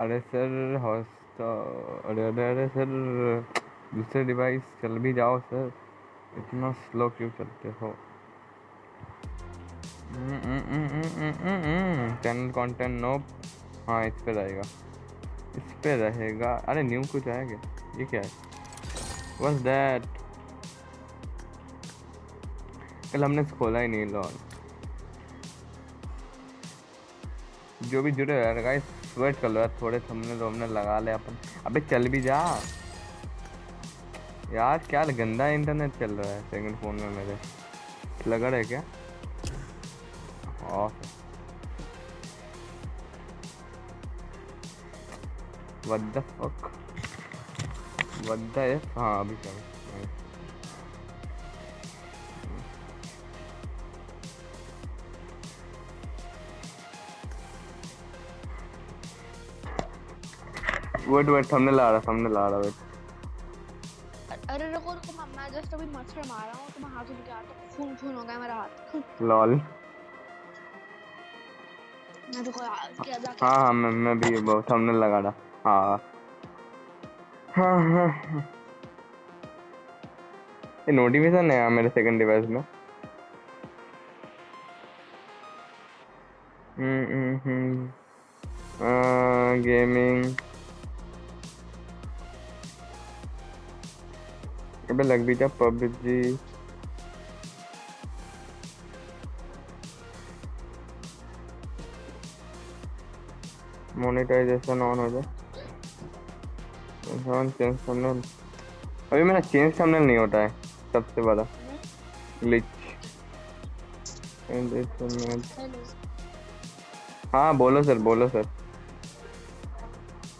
अरे sir host अरे अरे अरे सर, दूसरे डिवाइस चल भी जाओ सर। इतना स्लो क्यों चलते हो? चैनल कंटेंट नो हाँ इस पे रहेगा। इस पे रहेगा। अरे न्यू कुछ क्या? ये क्या है? बस दैट कल हमने खोला ही नहीं लॉन जो भी जुड़े गाइस वेट कर लो यार थोड़े थमने दो हमने लगा ले अपन। अबे चल भी जा। यार, क्या गंदा इंटरनेट चल रहा है सेकंड फ़ोन में मेरे। लगा है क्या? Off what the fuck? What the f? हाँ अभी चल। वेट वेट हमने ला रहा हमने ला रहा वेट अरे रुको रुको मैं- मैं जस्ट अभी मच्छर मार रहा हूँ तो मैं हाथ के आता हूँ खून खून हो गया मेरा हाथ। लॉल मैं रुको यार क्या जाके हाँ हाँ मैं मैं भी बहुत हमने लगा रहा। हाँ हाँ हाँ हाँ। ये नोटिफिकेशन है मेरे सेकंड डिवाइस में। हम्म हम्म हम्म। गेमिंग अबे लग भी जा पबजी। मोनेटाइजेशन ऑन हो जाए चेंज थंबनेल अभी मेरा चेंज थंबनेल नहीं होता है सबसे बड़ा। ग्लिच हाँ बोलो सर बोलो सर।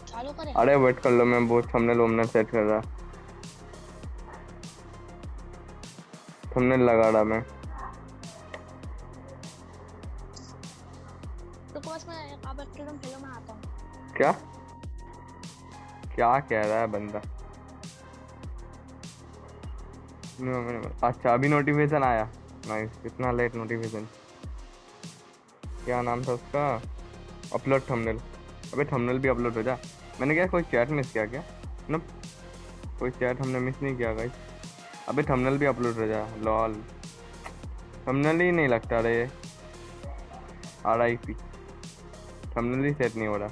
चालू करें। अरे वेट कर लो मैं बहुत थंबनेल वंबनेल सेट कर रहा। थंबनेल लगा रहा मैं रुको बस मैं आप एक्टिव खेलो मैं आता हूँ। क्या? क्या कह रहा है बंदा? अच्छा अभी नोटिफिकेशन आया। नाइस कितना लेट नोटिफिकेशन क्या नाम था उसका? अपलोड थंबनेल अबे थंबनेल भी अपलोड हो जा। मैंने क्या कोई चैट मिस किया क्या? ना कोई चैट हमने मिस नहीं किया गाइस अबे थंबनेल भी अपलोड हो जा लॉल थंबनेल ही नहीं लगता रे। आर आई पी थंबनेल ही सेट नहीं हो रहा।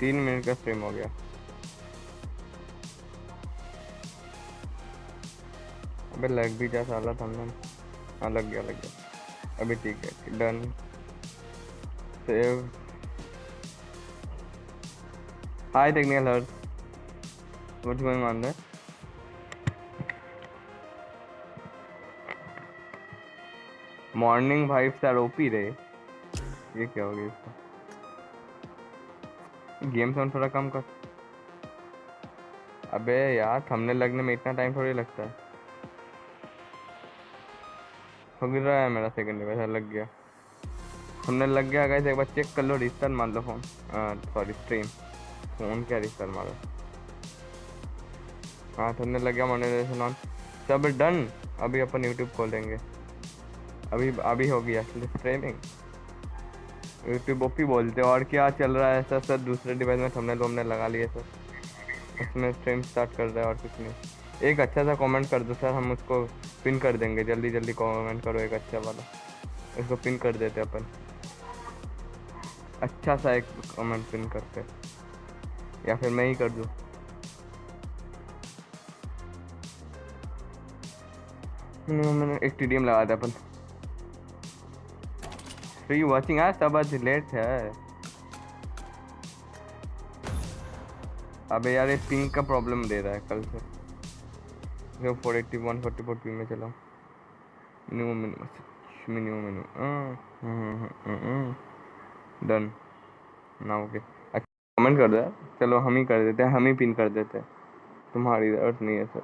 तीन मिनट का स्ट्रीम हो गया। अबे लग भी जा साला थंबनेल हाँ लग गया लग गया। अभी ठीक है done save hi technical hurt what's going on there morning vibes are OP रे ये क्या हो गया इसका? गेम साउंड थोड़ा कम कर। अबे यार, थंबनेल लगने में इतना टाइम थोड़ी लगता है। हो गिर रहा है मेरा सेकंड वैसा लग गया। थंबनेल लग गया गाइस एक बार चेक कर लो रिस्टार्ट मार लो फ़ोन सॉरी स्ट्रीम फ़ोन क्या रिस्टार्ट मारो? हाँ थंबनेल लग गया मोनेटाइजेशन ऑन सब डन अभी अपन यूट्यूब खोलेंगे अभी अभी हो गया स्ट्रीमिंग यूट्यूब ओपी बोलते और क्या चल रहा है, सर? सर, दूसरे डिवाइस में थंबनेल वंबनेल लगा लिए सर। उसमें स्ट्रीम स्टार्ट कर रहे हैं और कुछ नहीं। एक अच्छा सा कमेंट कर दो, सर, हम उसको पिन कर देंगे। जल्दी जल्दी कमेंट करो, एक अच्छा वाला। इसको पिन कर देते अपन। अच्छा सा एक कमेंट पिन करते या फिर मैं ही कर दूँ। मैंने एक टीडीएम लगा दिया अपन। वाचिंग यार सब आज लेट है। अबे यार ये पिंक का प्रॉब्लम दे रहा है कल से। जो four eighty one forty four p में चला minimum minimum minimum minimum done ना ओके कमेंट कर दो चलो, हम ही कर देते हैं, हम ही पिन कर देते हैं। तुम्हारी ज़रूरत नहीं है sir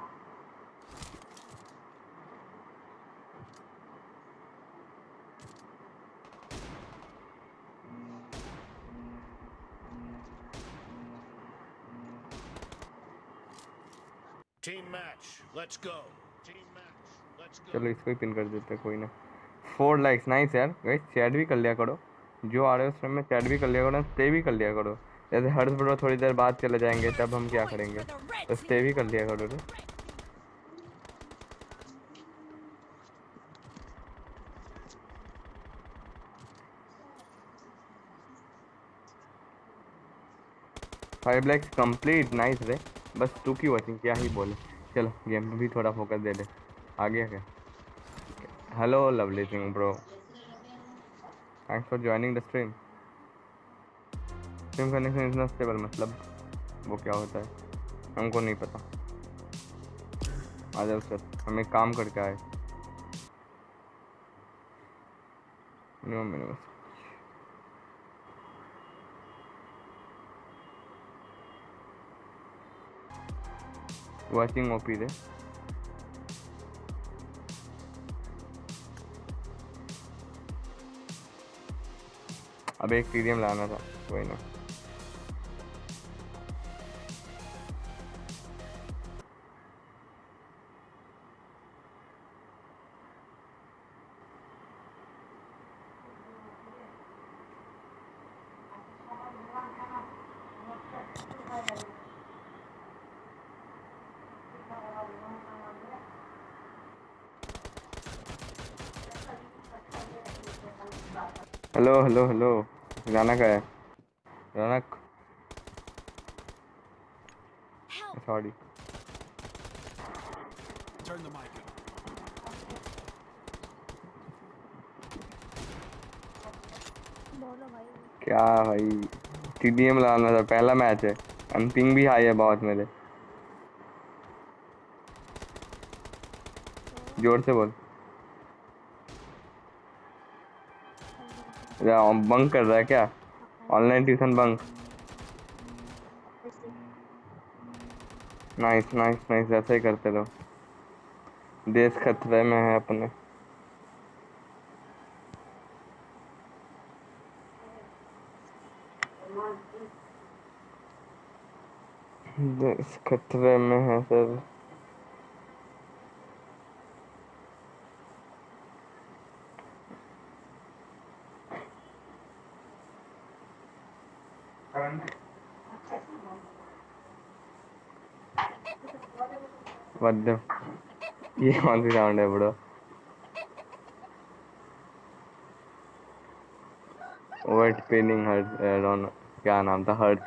Team match. Let's go. Team match. Let's go. चलो इसको ही पिन कर देते हैं, कोई ना। फोर लाइक्स नाइस यार। गाइस चैट भी कर लिया करो। जो आ रहे हो उस टाइम में चैट भी कर लिया करो स्टे भी कर लिया करो। जैसे हर्ष ब्रो थोड़ी देर बाद चले जाएँगे, तब हम क्या करेंगे? तो स्टे भी कर लिया करो रे फाइव लैक्स कंप्लीट नाइस रे। बस टू की वॉचिंग क्या ही बोले। चलो गेम पे भी थोड़ा फोकस दे दे। आ गया क्या hello Lovely Singh bro thanks for joining the stream stream से इतना स्टेबल मतलब वो क्या होता है? हमको नहीं पता। आ जाओ सर, हमें काम करके आए। मिनिमम मिनिमम वाचिंग ओपी रे अब एक टीडीएम लाना था कोई ना हेलो हेलो। हेलो गाना का है रौनक सॉरी क्या भाई? टीडीएम लाना था पहला मैच है। अंतिम भी हाई है बहुत मेरे। ज़ोर से बोल। बंक कर रहा है क्या? Online tuition bunk nice nice nice ऐसे ही करते रहो। देश खतरे में है अपने। देश खतरे में है सर। कौन सी साउंड है हर्ट क्या नाम था hurt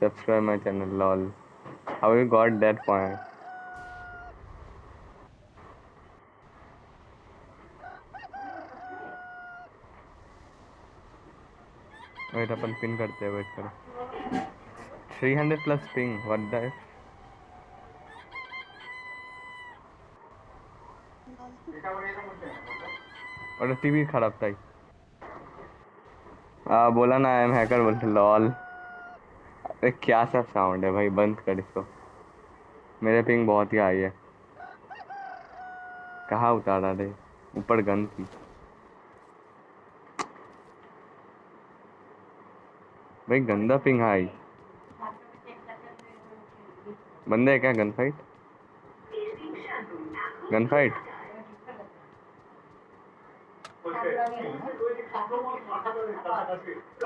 subscribe my channel lol how you got that point wait upon pin करते हैं वेट करो. 300 प्लस पिंग व्हाट द और टीवी खराब था आ, बोला ना आई एम हैकर बोलते लॉल। अरे क्या सब साउंड है भाई बंद कर इसको। मेरे पिंग बहुत ही हाई है। कहाँ उतारा रे? ऊपर गन थी। भाई गंदा पिंग हाई बंदे है क्या गन फाइट गन फाइट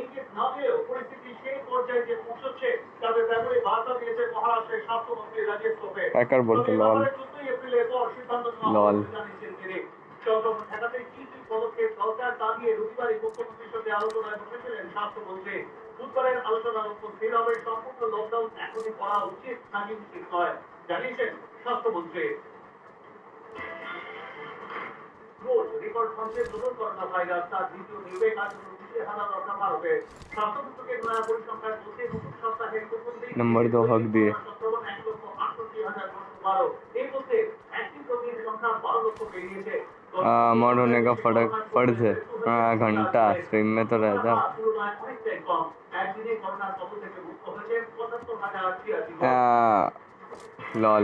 ইঙ্গিত না দিয়েও পরিস্থিতি সেই পর্যায়ে পৌঁছচ্ছে তাদের মহারাষ্ট্রের স্বাস্থ্যমন্ত্রী রাজেশ তোপে একার এপ্রিলের পর সিদ্ধান্ত ঠেকাতে কি কি পদক্ষেপ দরকার তা নিয়ে রবিবারই মুখ্যমন্ত্রীর সঙ্গে আলোচনায় স্বাস্থ্যমন্ত্রী। বুধবারের আলোচনার উপর স্থির হবে সম্পূর্ণ লকডাউন এখনই করা উচিত নাকি উচিত জানিয়েছেন স্বাস্থ্যমন্ত্রী। রোজ রেকর্ড ভাঙছে নতুন করোনা ভাইরাস তার দ্বিতীয় নিবেগ আজ নিচে হানা দরকার ভারতে স্বাস্থ্য মন্ত্রকের নয়া পরিসংখ্যান বলছে নতুন সপ্তাহে প্রথম দিন नंबर दो हक दिए সংক্রমণ এক লক্ষ আটষট্টি হাজার নশো বারো এর মধ্যে অ্যাক্টিভ রোগীর সংখ্যা বারো লক্ষ পেরিয়েছে अमर होने का फर्क फर्ज है हाँ, घंटा स्ट्रीम में तो रहता তুলনায় অনেকটাই কম একদিনে করোনার কবল থেকে মুক্ত হয়েছে পঁচাত্তর হাজার ছিয়াশি জন। लॉल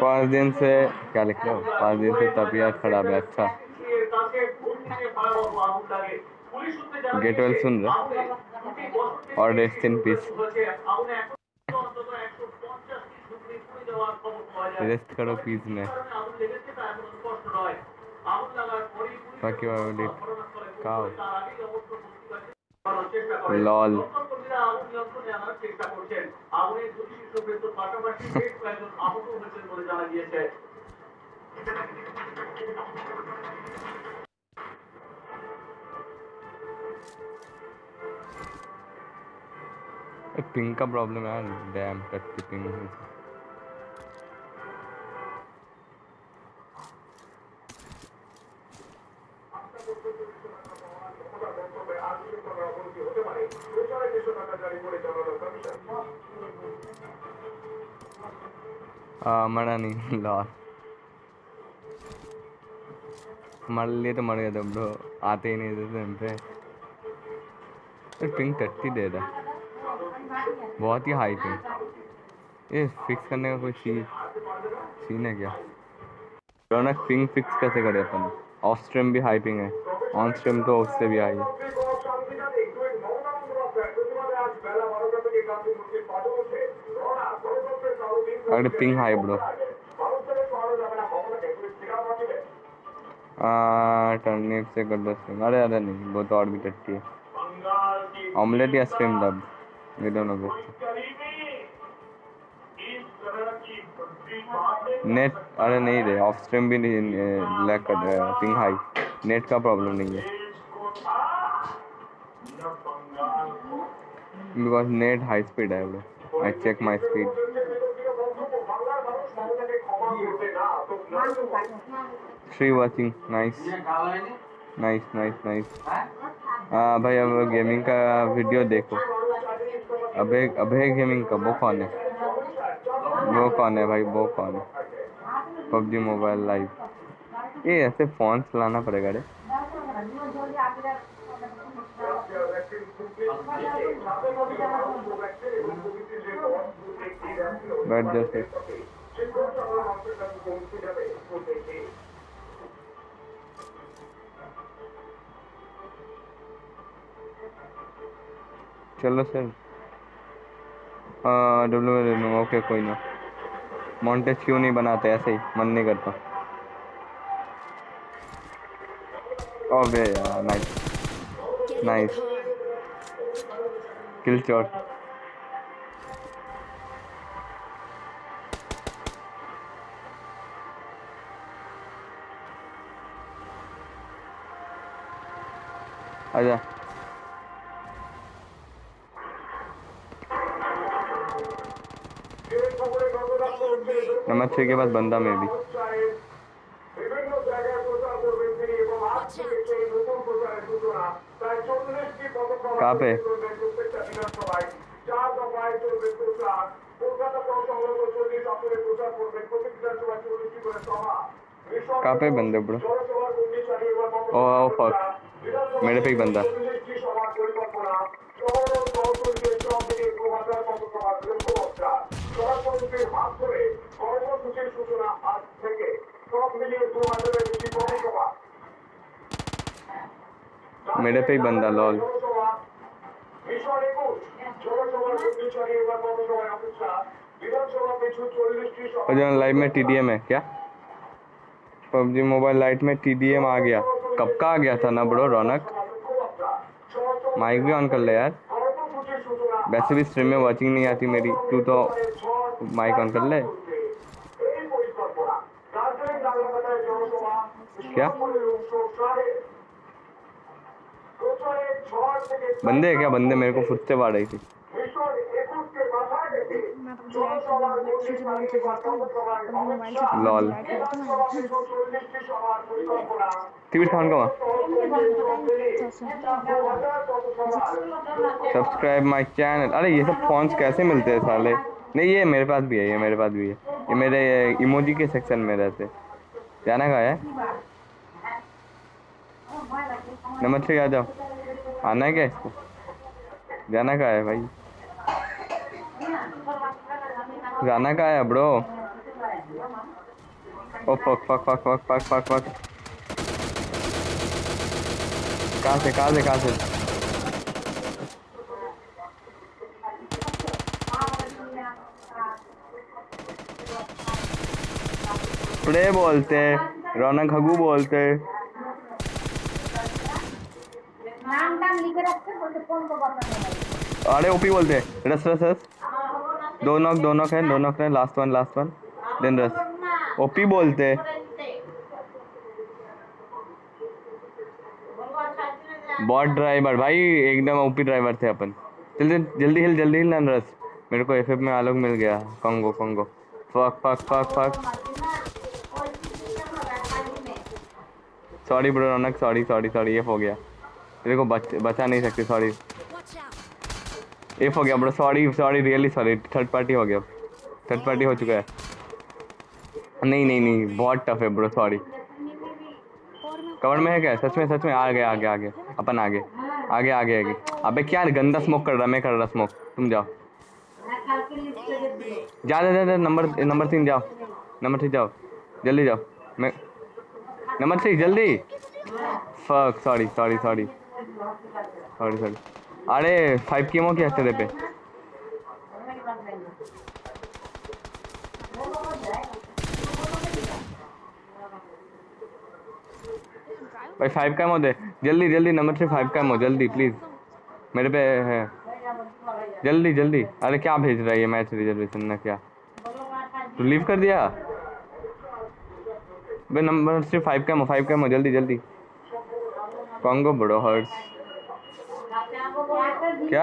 पाँच दिन से, क्या लिख हो? पाँच दिन से तबीयत खराब है अच्छा। गेट वेल सुन रहे और रेस्ट इन पीस रेस्ट करो पीस में। Will eat cow. Lol ping का प्रॉब्लम है डैम टट की पिंग हाँ मरा नहीं लॉस मर लिए तो मर गया था ब्रो आते ही नहीं थे टाइम पे तो पिंक टट्टी दे है बहुत ही हाई पिंग ये फिक्स करने का कोई सीन सीन है क्या रौनक पिंग फिक्स कैसे करें अपन ऑफ़ स्ट्रीम भी हाई पिंग है ऑन स्ट्रीम तो उससे भी हाई है अरे पिंग हाई ब्रो टर्निप से कर दो स्ट्रीम अरे अरे नहीं वो तो और भी टट्टी है। ऑमलेट या स्ट्रीम डब ये दोनों बेस्ट नेट अरे नहीं रे ऑफ़ स्ट्रीम भी नहीं लैग कर रहा पिंग हाई नेट का प्रॉब्लम नहीं है। बिकॉज़ नेट हाई स्पीड है I check my speed three watching nice nice nice nice हाँ भाई, अब गेमिंग का वीडियो देखो। अभय अभय गेमिंग का, वो कौन है? वो कौन है भाई? वो कौन है? पबजी मोबाइल लाइव ये ऐसे फ़ोन चलाना पड़ेगा रे। बैठ जैसे चलो सर। हाँ डब्ल्यू ले लूँगा ओके कोई ना। मॉन्टेज क्यों नहीं बनाते? ऐसे ही मन नहीं करता। अबे यार नाइस car. किल शॉट आजा। नंबर छः के बाद बंदा मैं भी। कहाँ पे? कहाँ पे बंदे ब्रो ओ फक। मेरे पे एक बंदा। मेरे पे ही बंदा, लॉल। लाइव में टीडीएम है, क्या? पबजी मोबाइल लाइट में टीडीएम आ गया। कब का आ गया था ना बड़ो रौनक? माइक भी ऑन कर ले यार। वैसे भी स्ट्रीम में वॉचिंग नहीं आती मेरी। तू तो माइक ऑन कर ले। क्या? बंदे है क्या? बंदे मेरे को फुटते पा रही थी। लाल टीवी फ़ोन का सब्सक्राइब माय चैनल अरे ये सब फोन्स कैसे मिलते हैं साले? नहीं ये मेरे पास भी है ये मेरे पास भी है। ये मेरे इमोजी के सेक्शन में रहते। जाना कहा है? नमस्ते आ जाओ। आना है क्या इसको? जाना कहा है भाई? जाना कहाँ है bro oh fuck fuck fuck fuck fuck fuck fuck कहाँ से कहाँ से कहाँ से? प्रे बोलते रौनक हगू बोलते। नाम लिखे रखते को अरे ओपी बोलते रस रस रस। दो नॉक दो नॉक है, दो नॉक है last one last one then rush OP बोलते बॉट ड्राइवर भाई, एकदम ओपी ड्राइवर थे अपन। जल्दी जल्दी हिल जल्दी हिल नन रस मेरे को एफएफ में आलोक मिल गया। कॉन्गो Congo fuck fuck fuck fuck sorry bro Raunak sorry sorry sorry F हो गया। तेरे को बच, बचा नहीं सकते सॉरी एफ़ हो गया bro sorry sorry really sorry third party हो गया। थर्ड पार्टी हो चुका है। नहीं नहीं नहीं बहुत टफ है ब्रो सॉरी कवर में है क्या? सच में सच में आ गया आगे आगे अपन आगे। आगे आगे आगे। अबे क्या गंदा स्मोक कर रहा मैं कर रहा स्मोक तुम जाओ। जा जा जा जा, नंबर नंबर तीन जाओ। नंबर थ्री जाओ। जल्दी जाओ। मैं नंबर थ्री जल्दी। Fuck sorry sorry sorry sorry sorry अरे फाइव की क्या तेरे पे भाई फाइव का दे जल्दी जल्दी, नंबर थ्री फाइव का हो जल्दी प्लीज़ मेरे पे है। जल्दी जल्दी। अरे क्या भेज रहा है ये मैच रिजर्वेशन ना क्या? तू लीव कर दिया? भाई नंबर थ्री फाइव का फाइव का जल्दी जल्दी। कॉन्गो बड़ो हर्ट्स क्या?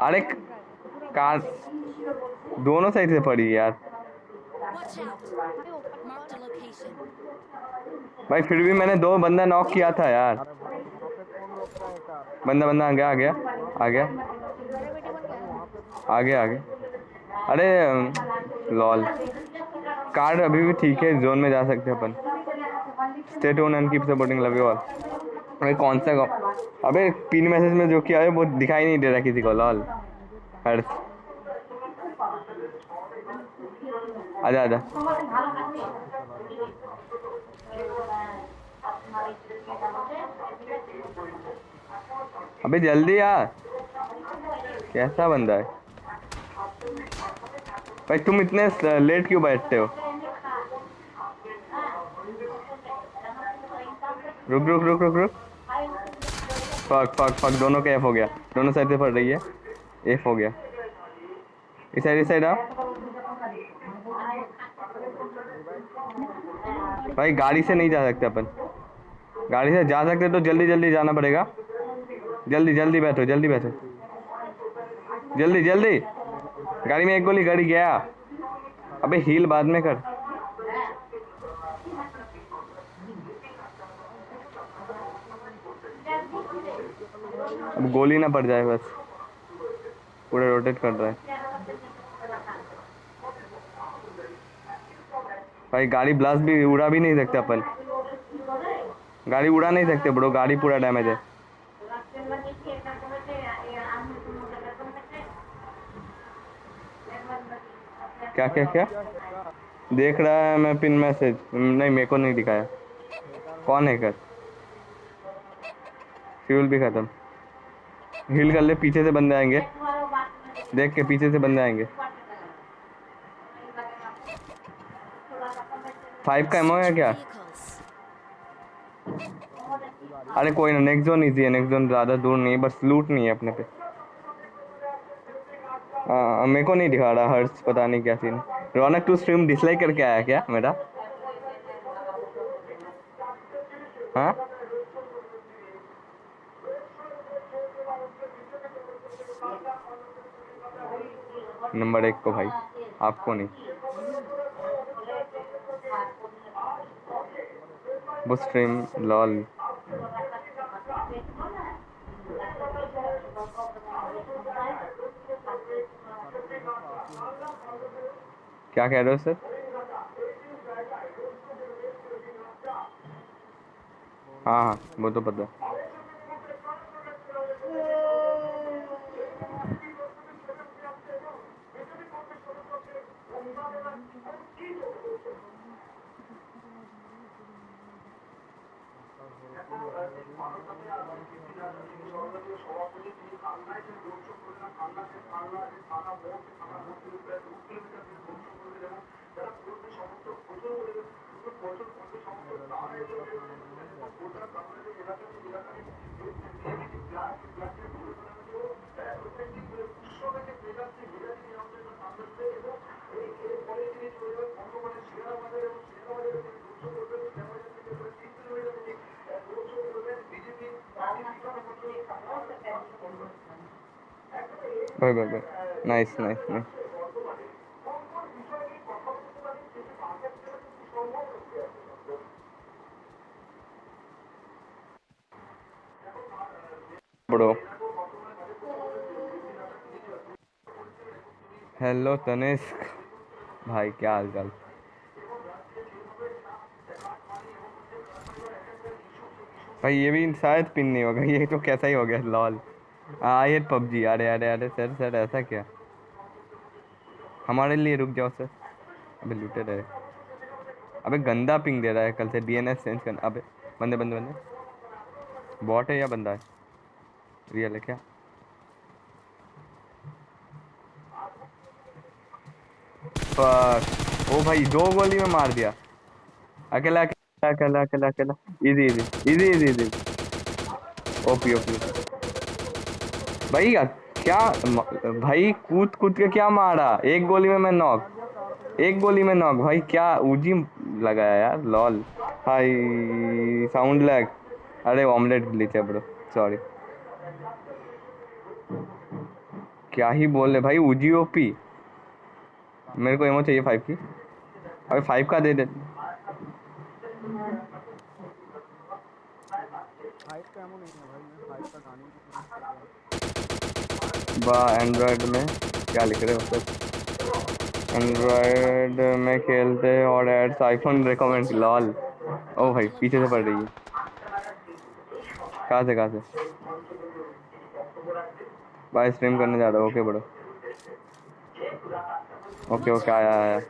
अरे, कार दोनों साइड से पड़ी यार. भाई, फिर भी मैंने दो बंदा नॉक किया था यार। बंदा बंदा आ गया आ गया आ गया आ गया आ गया अरे, लॉल। कार्ड अभी भी ठीक है जोन में जा सकते हैं अपन। Stay own and keep supporting love you all अबे कौन सा अबे, पिन मैसेज में जो किया है, वो दिखाई नहीं दे रहा किसी को, लॉल। हर्ष। आजा आजा। अबे, जल्दी यार कैसा बंदा है? भाई, तुम इतने लेट क्यों बैठते हो? रुक रुक रुक रुक रुक। फक फक फक दोनों का एफ़ हो गया। दोनों साइड से पड़ रही है। एफ़ हो गया। इस साइड इस साइड आओ। भाई, गाड़ी से नहीं जा सकते अपन। गाड़ी से जा सकते तो जल्दी जल्दी जाना पड़ेगा। जल्दी जल्दी बैठो जल्दी बैठो। जल्दी जल्दी। गाड़ी में एक गोली, गाड़ी गया। अबे हील बाद में कर। अब गोली ना पड़ जाए बस। पूरा रोटेट कर रहा है। भाई, गाड़ी ब्लास्ट भी उड़ा भी नहीं सकते अपन। गाड़ी उड़ा नहीं सकते ब्रो गाड़ी पूरा डैमेज है। क्या क्या क्या? देख रहा है मैं पिन मैसेज नहीं, मेरे को नहीं दिखाया। कौन है कर फ्यूल भी खत्म। हील कर ले, पीछे से बंदे आएँगे। देख के पीछे से बंदे आएँगे। फाइव का एमओ है क्या? अरे कोई ना नेक्स्ट जोन इजी है नेक्स्ट जोन ज़्यादा दूर नहीं है, बस लूट नहीं है अपने पे। हाँ मेरे को नहीं दिखा रहा हर्ष पता नहीं क्या scene Raunak to stream dislike करके आया क्या मेरा? हाँ? नंबर एक को भाई, आपको नहीं। Stream lol. क्या कह रहे हो सर हाँ हाँ वो तो पता है भाई भाई nice nice nice bro hello Tanishq. भाई, क्या हाल चाल भाई, ये भी शायद पिन नहीं होगा, ये तो कैसा ही हो गया लॉल हाँ ये पबजी। अरे अरे अरे, सर सर, ऐसा क्या? हमारे लिए रुक जाओ, सर। अबे, लूटे रहे। अबे, गंदा पिंग दे रहा है कल से डीएनएस चेंज करना। अबे, बंदे बंदे बंदे। बॉट है या बंदा है? रियल है क्या? फक ओ भाई, दो गोली में मार दिया। अकेला अकेला अकेला अकेला अकेला। Easy easy easy easy easy OP OP. भाई, क्या भाई कूद कूद के क्या मारा? एक गोली में मैं नॉक। एक गोली में नॉक। भाई, क्या उजी लगाया यार? लॉल। Hi sound lag. अरे ऑमलेट ग्लिच ब्रो। सॉरी क्या ही बोल रहे भाई, उजी ओपी मेरे को एमओ चाहिए फाइव की। अबे फाइव का दे दे। वाह एंड्रॉयड में। क्या लिख रहे हो सर? एंड्रॉयड में खेलते और एड्स आईफोन रिकमेंड लॉल ओ भाई, पीछे से पड़ रही है। कहाँ से कहाँ से? भाई स्ट्रीम करने जा रहा हूँ। ओके बड़ो। ओके ओके आया आया।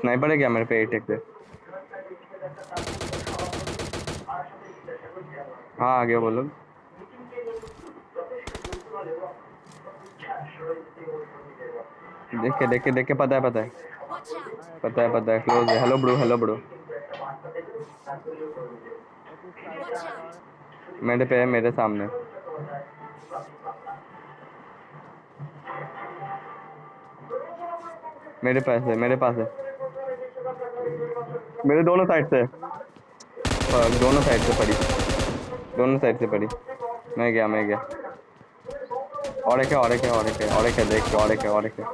स्नाइपर है क्या मेरे पे एटेक पे? हाँ आगे बोलो। देख देख देख, पता है पता है। पता है पता है। क्लोज है। हेलो ब्रो हेलो ब्रो मेरे पे है, मेरे सामने। मेरे पास है, मेरे पास है। मेरे दोनों साइड से दोनों साइड से पड़ी। दोनों साइड से पड़ी। मैं गया मैं गया। और एक है, और एक है, और एक है, और एक है, देख, और एक है, और एक है।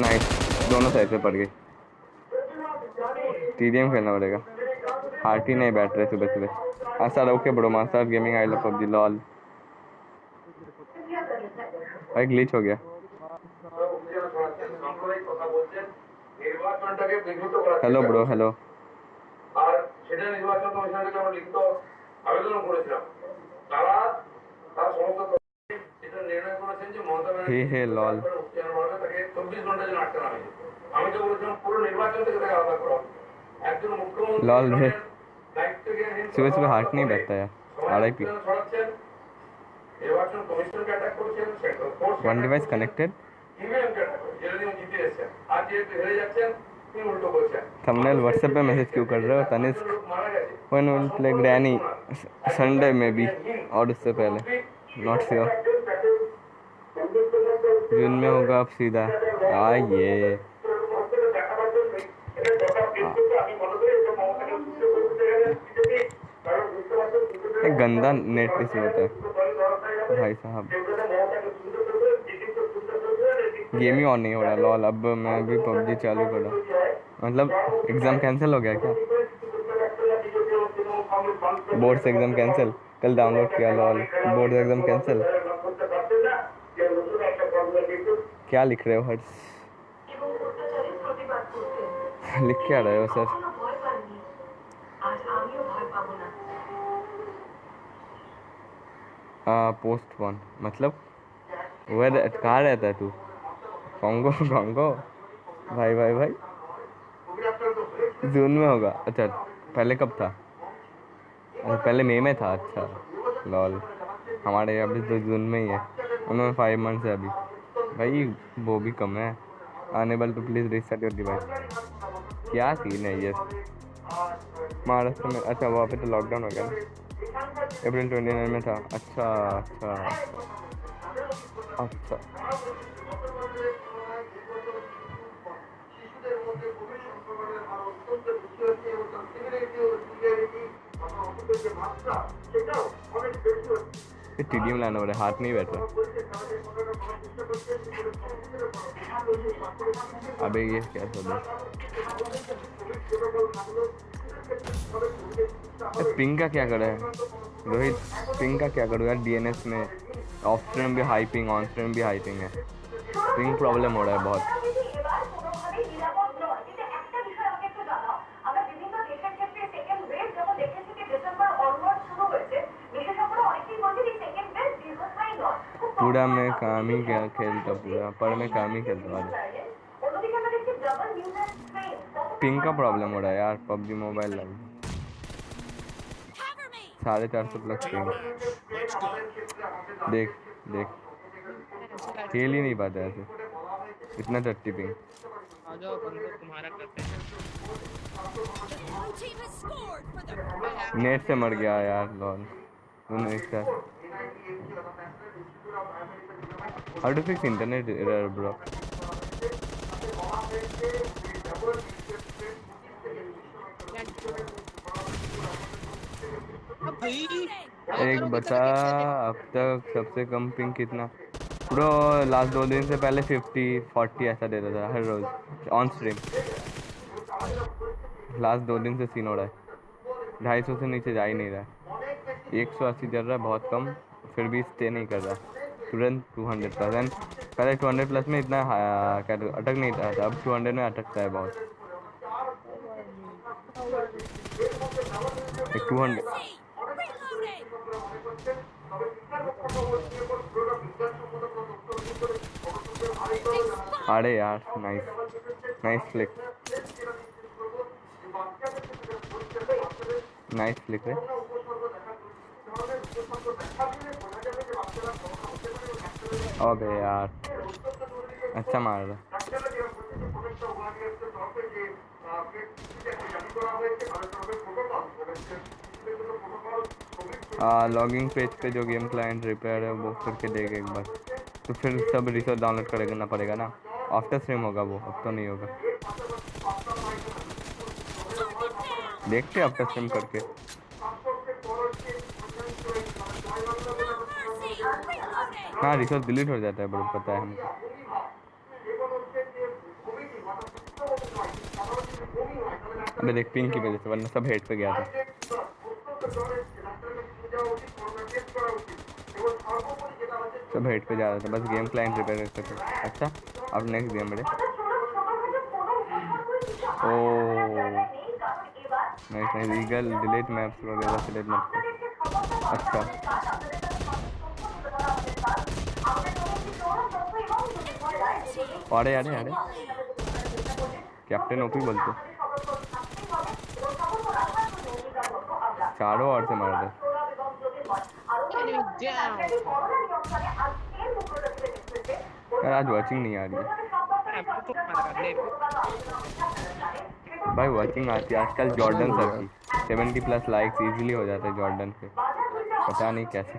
नाइस दोनों साइड से पड़ गई। टी खेलना पड़ेगा। हार्ट ही नहीं बैठ रहे सुबह सुबह। हाँ सर ओके बड़ो master gaming I love PUBG lol भाई ग्लिच हो गया। हेलो ब्रो हेलो আর সেটা নির্বাচন কমিশনের কাছে আমরা লিখিত আবেদন করেছিলাম তারা তার সমস্ত তথ্য এটা নির্ণয় করেছেন যে মমতা হে হে লল ব্যানার্জি তাকে চব্বিশ ঘন্টা জন্য আটকে রাখা হয়েছে। আমি তো বলেছিলাম পুরো নির্বাচন থেকে তাকে আলাদা করা হবে। একজন মুখ্যমন্ত্রী লল রে দায়িত্ব জ্ঞানহীন सुबह सुबह हार्ट नहीं बैठता यार आर आई पी ছড়াচ্ছেন নির্বাচন কমিশনকে অ্যাটাক করেছেন central force one device connected ইভিএমকে attack করেছেন যেটা দিয়ে জিতে এসেছেন আর যেহেতু হেরে যাচ্ছেন তিনি উল্টো বলছেন थंबनेल व्हाट्सएप पे मैसेज क्यों कर रहे हो Tanishq one will play Granny Sunday में भी और उससे पहले। नॉट श्योर जून में होगा अब सीधा। हाँ, आइए हाँ। एक गंदा नेट इसमें होता है। भाई साहब। गेम ही ऑन नहीं हो रहा लॉल अब मैं भी पबजी चालू कर रहा हूँ। मतलब एग्ज़ाम कैंसिल हो गया क्या? बोर्ड से एग्ज़ाम कैंसिल कल डाउनलोड किया लॉल बोर्ड से एग्ज़ाम कैंसिल क्या लिख रहे हो, हर्ष? लिख क्या रहे हो, सर? पोस्ट वन मतलब? वह कहाँ रहता है तू? कॉन्गो कॉन्गो भाई भाई भाई। जून में होगा। अच्छा पहले कब था? अच्छा पहले मई में था। अच्छा लॉल। हमारे अभी तो जून में ही है। उनमें फाइव मंथ्स है अभी। भाई, वो भी कम है। Unable to please reset your device क्या सीन है ये? महाराष्ट्र में अच्छा वहाँ पे तो लॉकडाउन हो गया अप्रैल ट्वेंटी नाइन में था। अच्छा अच्छा। अच्छा। ये टीडीएम लाना है हाथ नहीं बैठ रहा अबे ये क्या सब पिंग का क्या करा है? रोहित, पिंग का क्या करूँ यार? डीएनएस में ऑफ़ स्ट्रीम भी हाई पिंग ऑन स्ट्रीम भी हाई पिंग है। पिंग प्रॉब्लम हो रहा है बहुत। पूरा मैं काम ही क्या खेलता पूरा? पर मैं काम ही खेलता वाले पिंग का प्रॉब्लम हो रहा है यार पबजी मोबाइल लग साढ़े चार सौ प्लस पिंक देख देख। खेल ही नहीं पाता ऐसे। इतना टट्टी पिंक नेट से मर गया यार लॉल तूने एक साथ। फिक्स इंटरनेट एरर ब्रो अब भाई एक बता अब तक सबसे कम पिंग कितना? ब्रो लास्ट दो दिन से पहले फिफ्टी फोर्टी ऐसा देता था हर रोज ऑन स्ट्रीम लास्ट दो दिन से सीन हो रहा है। ढाई सौ से नीचे जा ही नहीं रहा है। एक सौ अस्सी चल रहा है, बहुत कम, फिर भी स्टे नहीं कर रहा। तुरंत टू हंड्रेड प्लस एंड पहले टू हंड्रेड प्लस में इतना हाँ, क्या अटक नहीं था। अब टू हंड्रेड में अटकता है बहुत। Two hundred! अरे यार nice nice flick nice flick है अबे यार। अच्छा मार रहा। लॉगिंग पेज पे जो गेम क्लाइंट रिपेयर है, वो करके देगा एक बार। तो फिर सब रिसोर्स डाउनलोड करना पड़ेगा ना? आफ्टर स्ट्रीम होगा वो, अब तो नहीं होगा। देखते आफ्टर स्ट्रीम करके। हाँ रिसोर्स डिलीट हो जाता है, बड़ा पता है हमको। अबे देख पिंक की वजह से, वरना सब हेड पे गया था। सब हेड पे जा रहा था, बस गेम क्लाइंट रिपेयर करते थे। अच्छा अब नेक्स्ट गेम बड़े। ओ nice nice eagle delete maps वगैरह डिलीट कर। अच्छा। अरे अरे अरे कैप्टन ओपी बोलते। चारों ओर से मार दे यार, आज वाचिंग नहीं आ रही भाई वाचिंग आती है। आजकल जॉर्डन सर की। सेवेंटी प्लस लाइक्स इजीली हो जाते हैं जॉर्डन के पता नहीं कैसे।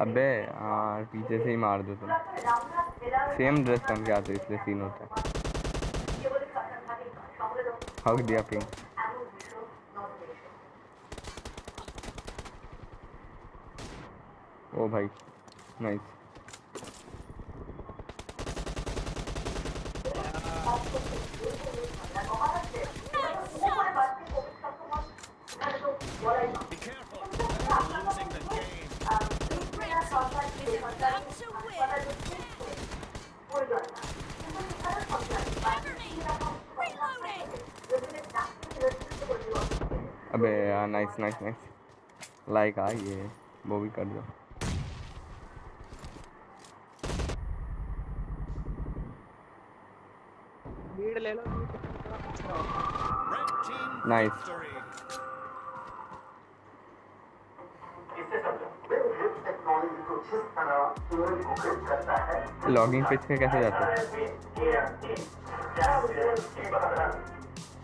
अबे हाँ पीछे से ही मार दो तुम। सेम ड्रेस पहन के आते इसलिए सीन होता है। हक दिया पिंग ओ भाई नाइस What I अबे यार नाइस नाइस नाइस लाइक आ ये वो भी कर दो। ले लो। Red लॉगिंग पेज पे कैसे जाते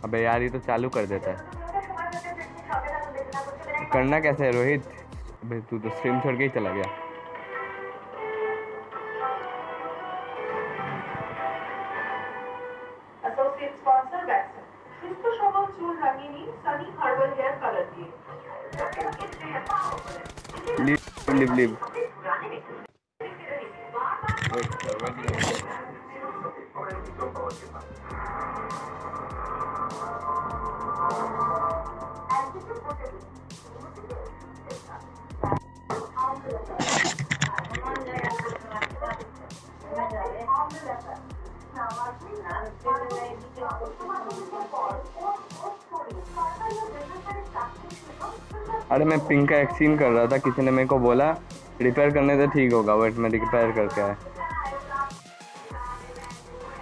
अबे यार, ये तो चालू कर देता है। करना कैसे है, रोहित? अबे तू तो स्ट्रीम छोड़ के ही चला गया। पिंक का एक्सचेंज कर रहा था, किसी ने मेरे को बोला रिपेयर करने से ठीक होगा वेट मैं रिपेयर करके आया.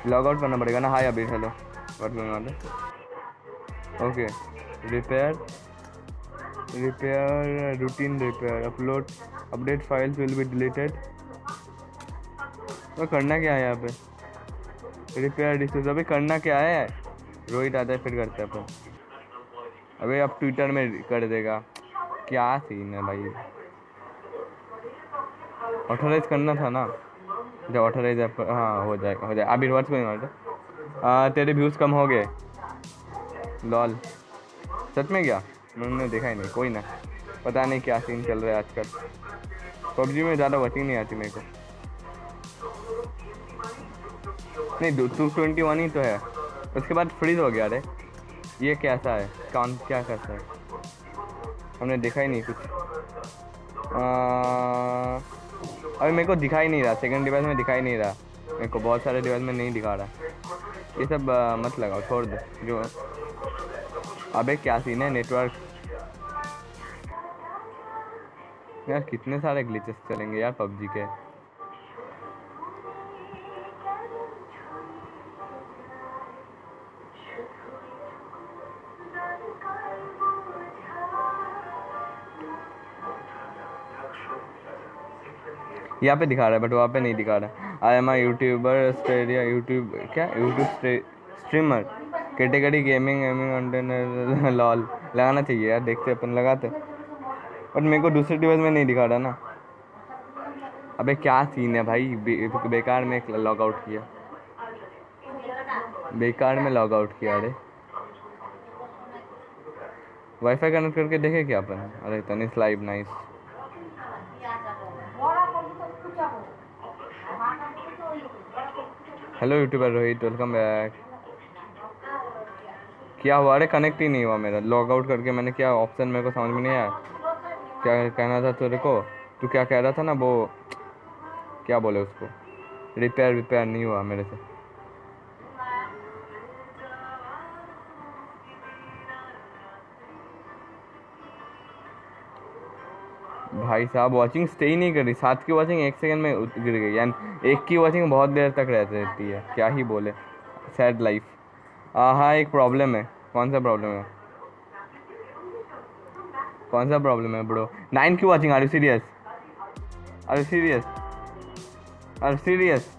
लॉग आउट करना पड़ेगा ना? हाय अभी hello what going okay repair repair routine repair upload update files will be deleted तो करना क्या है यहाँ पे? रिपेयर डिस्यूज अभी करना क्या है? रोहित आता है, फिर करते हैं अपन। अबे अब ट्विटर में कर देगा। क्या सीन है भाई? ऑथराइज करना था ना? जब ऑथराइज हाँ हो जाएगा हो जाएगा अभी व्हाट्स गोइंग ऑन तेरे व्यूज़ कम हो गए। लॉल सच में क्या? मैंने देखा ही नहीं, कोई ना। पता नहीं क्या सीन चल रहा है आजकल। पबजी में ज़्यादा वॉचिंग नहीं आती मेरे को। नहीं टू ट्वेंटी वन ही तो है। उसके बाद फ्रीज हो गया, अरे। ये कैसा है? कौन, क्या करता है? हमने देखा ही नहीं कुछ। अभी मेरे को दिखाई नहीं रहा सेकंड डिवाइस में दिखाई नहीं रहा। मेरे को बहुत सारे डिवाइस में नहीं दिखा रहा। ये सब आ, मत लगाओ छोड़ दो। जो अबे क्या सीन है नेटवर्क यार कितने सारे ग्लिचेस चलेंगे यार पबजी के। यहाँ पे दिखा रहा है बट वहाँ पे नहीं दिखा रहा है। I am I YouTuber Stadia YouTube क्या? YouTube streamer category gaming gaming lol लगाना चाहिए यार देखते अपन लगाते बट मेरे को दूसरे डिवाइस में नहीं दिखा रहा ना। अबे क्या सीन है भाई? बे, बेकार में लॉग आउट किया। बेकार में लॉग आउट किया अरे। वाईफाई कनेक्ट करके देखे क्या अपन? अरे Tanish live nice hello YouTuber Rohit welcome back क्या हुआ? अरे कनेक्ट ही नहीं हुआ मेरा. लॉग आउट करके मैंने क्या ऑप्शन मेरे को समझ में नहीं आया? क्या कहना था तेरे को? तू क्या कह रहा था ना वो? क्या बोले उसको? रिपेयर रिपेयर नहीं हुआ मेरे से. भाई साहब वॉचिंग स्टे ही नहीं कर रही। सात की वॉचिंग एक सेकंड में गिर गई। यानी एक की वाचिंग बहुत देर तक रहती है। क्या ही बोले। सैड लाइफ हाँ एक प्रॉब्लम है। कौन सा प्रॉब्लम है? कौन सा प्रॉब्लम है ब्रो नाइन की watching are you serious are you serious are serious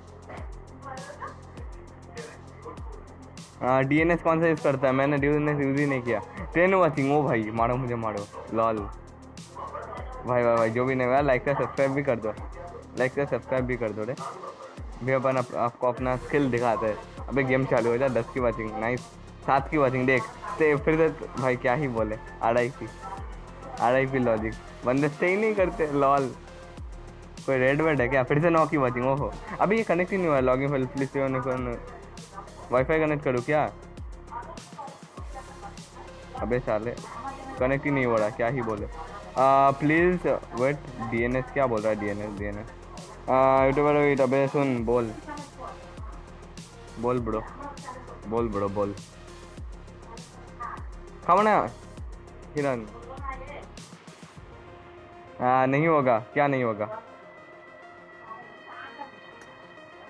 हाँ डी एन एस कौन सा यूज़ करता है? मैंने डी एन एस यूज़ ही नहीं किया। टेन वॉचिंग ओ भाई, मारो मुझे, मारो। लॉल। भाई भाई भाई जो भी नहीं हुआ लाइक का सब्सक्राइब भी कर दो। लाइक का सब्सक्राइब भी कर दो रे। भैया अपन आप, आपको अपना स्किल दिखाते हैं। अबे गेम चालू हो जाए दस की वाचिंग नाइस सात की वाचिंग देख से फिर से भाई क्या ही बोले। P R I P logic बंदे स्टे ही नहीं करते लॉल कोई रेड वेड है क्या? फिर से नौ की वाचिंग ओहो। अभी ये कनेक्ट ही नहीं हुआ logging file please wifi connect करूँ क्या? अबे साले कनेक्ट ही नहीं हो रहा क्या ही बोले। प्लीज़ वेट डीएनएस क्या बोल रहा है डीएनएस डीएनएस यूट्यूबर वेट अबे सुन बोल। बोल ब्रो बोल ब्रो बोल। खाना हिरन। आ, नहीं होगा क्या नहीं होगा?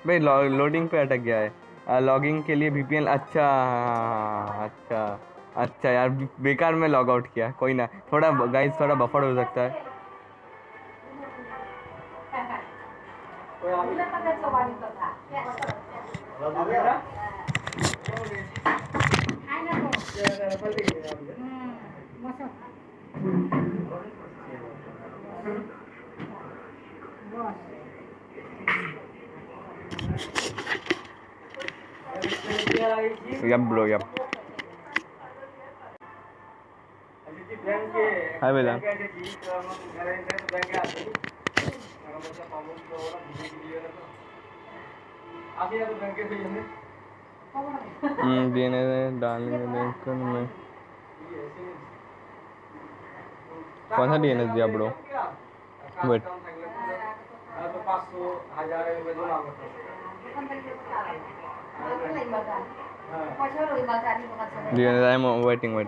भाई लोडिंग पे अटक गया है। लॉगिंग के लिए वीपीएन अच्छा हाँ, अच्छा। अच्छा यार, बेकार में लॉग आउट किया, कोई ना। थोड़ा गाइस थोड़ा बफर हो सकता है। Bro yup hi Bela. DNA डालने के में। कौन सा डीएनए दिया bro? Wait DNA I am waiting wait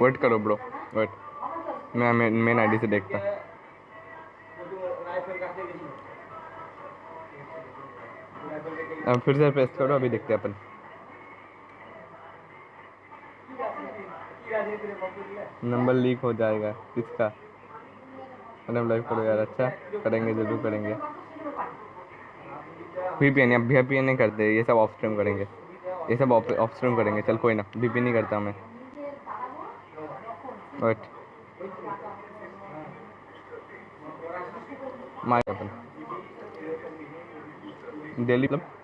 wait करो ब्रो वेट मैं मेन आईडी से देखता फिर से प्रेस करो, अभी देखते हैं अपन। नंबर लीक हो जाएगा किसका अरे लाइव करो यार अच्छा? करेंगे, ज़रूर करेंगे। वीपीएन या वीपीएन नहीं करते, ये सब ऑफ़ स्ट्रीम करेंगे। ये सब ऑफ़ स्ट्रीम करेंगे। चल, कोई ना वीपीएन नहीं करता मैं वेट माय अपन। दिल्ली मतलब?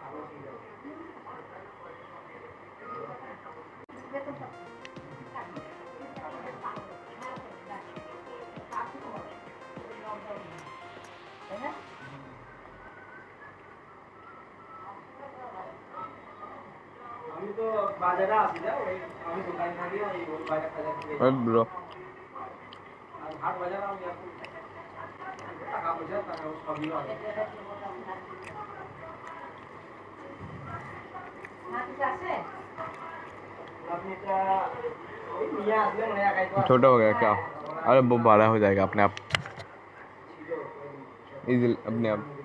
छोटा हो गया क्या? अरे वो बड़ा हो जाएगा अपने आप। इजिल अपने आप।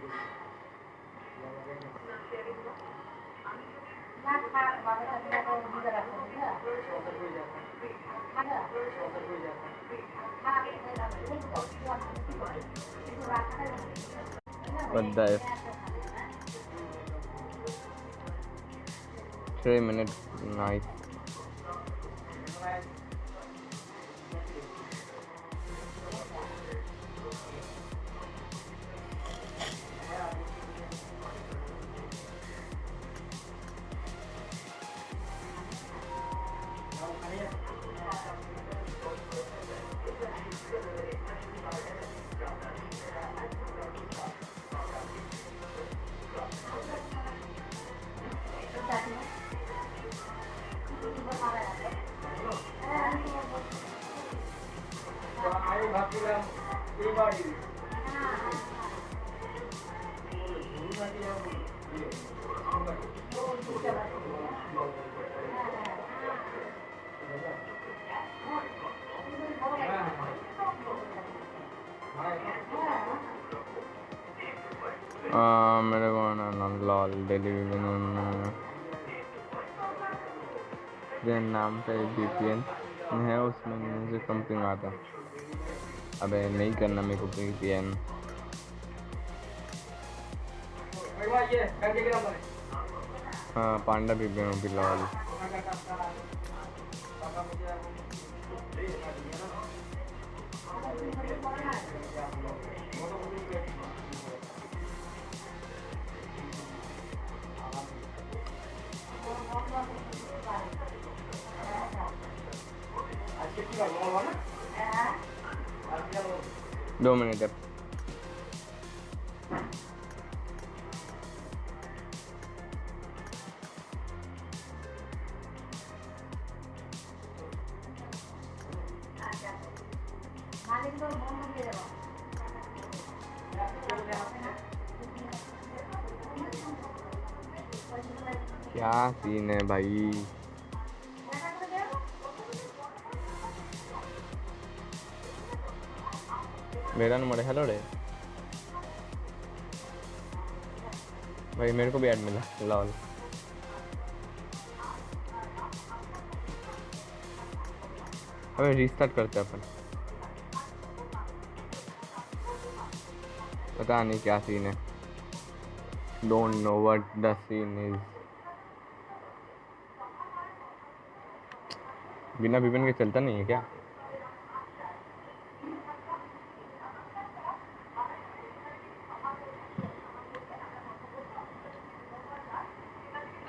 but dive. 3 minutes, nice. नाम का एक एन है, उसमें मुझे समथिंग आता। अबे, नहीं करना मेरे को वी पी एन हाँ पांडा हाँ पांडा एन भी ऐड मिला लॉल अबे रीस्टार्ट करते हैं अपन। पता नहीं क्या सीन है। Don't know what the scene is बिना विपिन के चलता नहीं है क्या?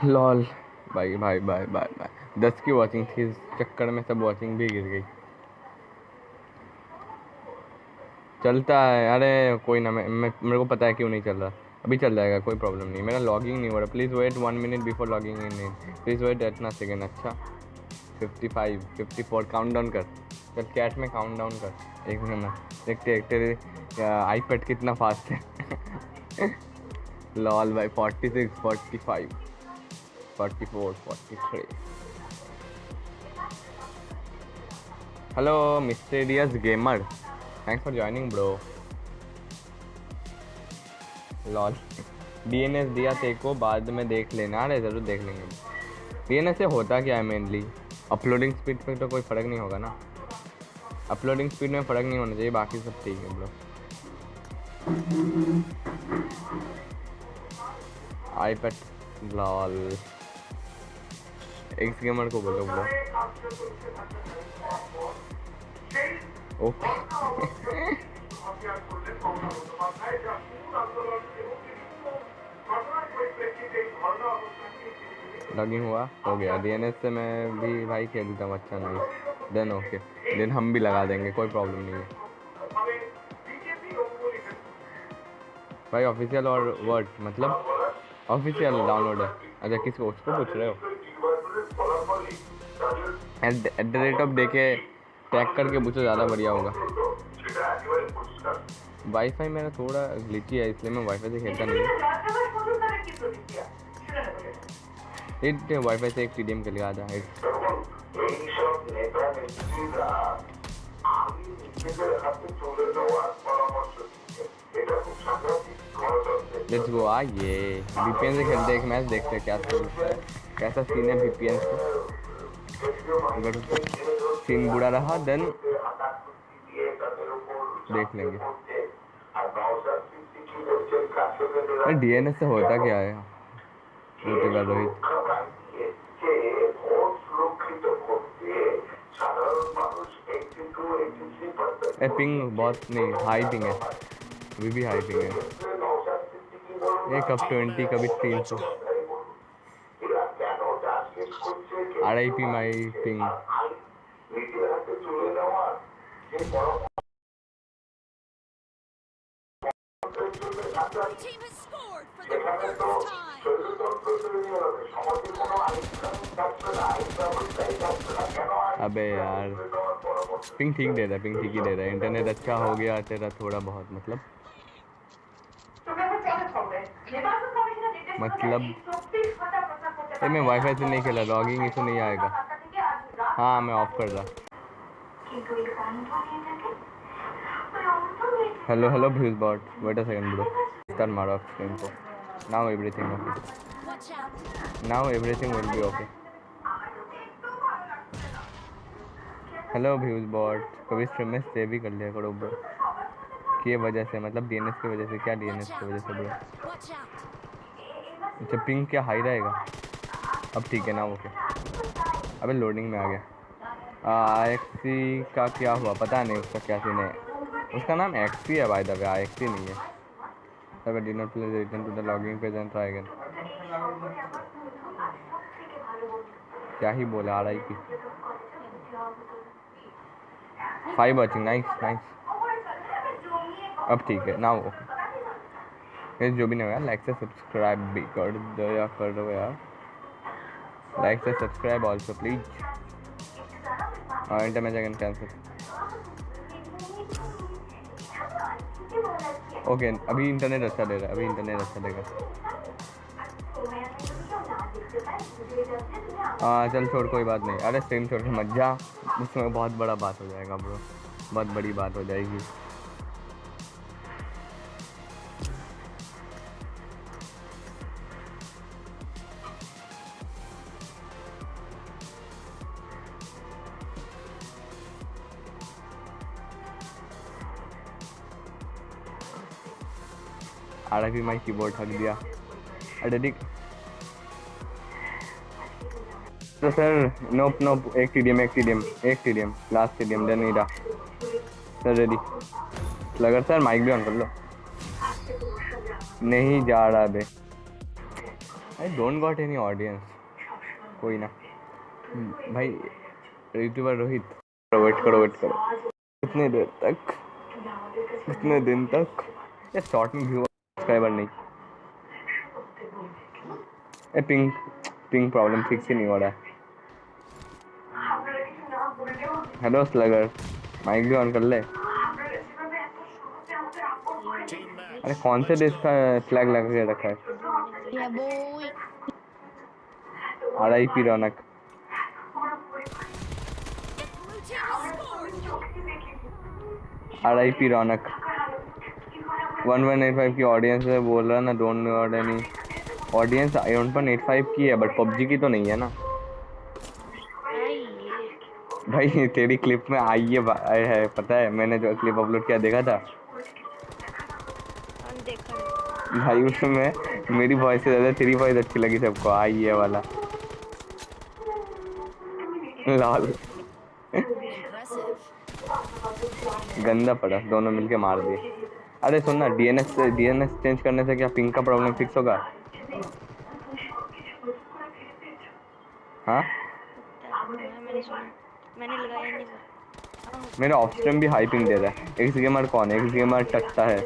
लॉल। भाई भाई भाई भाई भाई। दस की वॉचिंग थी इस चक्कर में सब वॉचिंग भी गिर गई। चलता है अरे कोई ना मैं, मेरे को पता है क्यों नहीं चल रहा। अभी चल जाएगा कोई प्रॉब्लम नहीं। मेरा लॉगिंग नहीं हो रहा। Please wait one minute before logging in please wait इतना सेकेंड अच्छा। Fifty five fifty four count down कर। चल कैट में काउंट डाउन कर। एक मिनट देखते देखते तेरे आईपैड कितना फास्ट है। लॉल भाई forty six forty five forty four forty three hello mysterious gamer thanks for joining bro lol DNS दिया ते को, बाद में देख लेना, अरे ज़रूर देख लेंगे। डीएनएस से होता क्या है मेनली अपलोडिंग स्पीड पे तो कोई फ़र्क नहीं होगा ना? अपलोडिंग स्पीड में फ़र्क नहीं होना चाहिए, बाकी सब ठीक है bro iPad lol X gamer को बोलो ब्रो ओके। लॉगिंग हुआ? हो गया। डीएनएस से मैं भी भाई खेलता हूँ अच्छा नहीं। देन ओके देन हम भी लगा देंगे, कोई प्रॉब्लम नहीं है। भाई ऑफिशियल और वर्ड मतलब ऑफिशियल डाउनलोड है। अच्छा किसको, उसको पूछ रहे हो? एट द रेट ऑफ़ देखे टैग करके पूछो ज़्यादा बढ़िया होगा। वाईफाई मेरा थोड़ा ग्लिची है, इसलिए मैं वाईफाई से खेलता नहीं हिट वाईफाई से एक एम खेल गया था लेट्स गो आ ये वीपीएन से खेलते एक मैच देखते हैं क्या कैसा सीन है वीपीएन से सीन बुरा रहा देन देख लेंगे। डीएनएस से होता क्या है? यूट्यूबर रोहित पिंग बहुत नहीं हाई पिंग है। अभी भी हाई पिंग है। ये कब ट्वेंटी कभी तीन सौ। Team has scored for the first time. अबे यार पिंग ठीक दे रहा है पिंग ठीक ही दे रहा है। इंटरनेट अच्छा हो गया तेरा थोड़ा बहुत मतलब। मतलब ये मैं वाईफाई से नहीं खेला लॉगिंग इशू नहीं आएगा। हाँ मैं ऑफ़ कर रहा। Hello hello views bot wait a second bro start मारो स्क्रीन को। Now everything okay now everything will be okay hello views bot कभी स्ट्रीम में स्टे भी कर लिया करो ब्रो की वजह से मतलब डीएनएस की वजह से, क्या डीएनएस की वजह से ब्रो. अच्छा पिंग क्या हाई रहेगा? अब ठीक है ना ओके अबे लोडिंग में आ गया. एक्सी का क्या हुआ? पता नहीं उसका क्या सीन है. उसका नाम एक्सी है बाय द वे एक्सी नहीं है. अगर D not please return to the logging page and try again क्या ही बोला आ रहा की फाइव वॉचिंग नाइस नाइस अब ठीक है. ना ओके जो भी नहीं हुआ लाइक से सब्सक्राइब भी कर दो या कर दो यार. लाइक से सब्सक्राइब ऑल्सो प्लीज़ इंटर में सेकंड कैंसिल ओके अभी इंटरनेट अच्छा दे रहा है, अभी इंटरनेट अच्छा देगा। हाँ चल छोड़, कोई बात नहीं। अरे स्ट्रीम छोड़ के मत जा। उसमें बहुत बड़ा बात हो जाएगा ब्रो बहुत बड़ी बात हो जाएगी। आई माई कीबोर्ड हक दिया। अरे ठीक तो सर नोप नोप एक टीडीएम एक टीडीएम एक TDM last TDM then Ira sir ready लगर sir mic भी ऑन कर लो। नहीं जा रहा बे। I don't got any audience कोई ना। भाई यूट्यूबर रोहित। वेट करो वेट करो। कितने देर तक? कितने दिन तक? ये शॉर्ट में व्यू सब्सक्राइबर नहीं। ए पिंग पिंग प्रॉब्लम फिक्स ही नहीं हो रहा है। हेलो स्लगर माइक भी ऑन कर ले। अरे कौन से देश का फ्लैग लगा के रखा है? R I P Raunak. R I P Raunak. One one eight five की ऑडियंस है बोल रहा ना don't know any audience one one eight five की है बट पबजी की तो नहीं है ना। भाई तेरी क्लिप में आई है है पता है मैंने जो क्लिप अपलोड किया देखा था। भाई उसमें मेरी वॉइस से ज़्यादा तेरी वॉइस अच्छी लगी सबको आई है वाला। लाल। गंदा पड़ा दोनों मिलके मार दिए। अरे सुन ना डीएनएस डीएनएस चेंज करने से क्या पिंक का प्रॉब्लम फिक्स होगा? हाँ? मेरा स्ट्रीम भी हाई पिंग दे रहा है। एक्स गेमर कौन है? एक्स गेमर टकता है।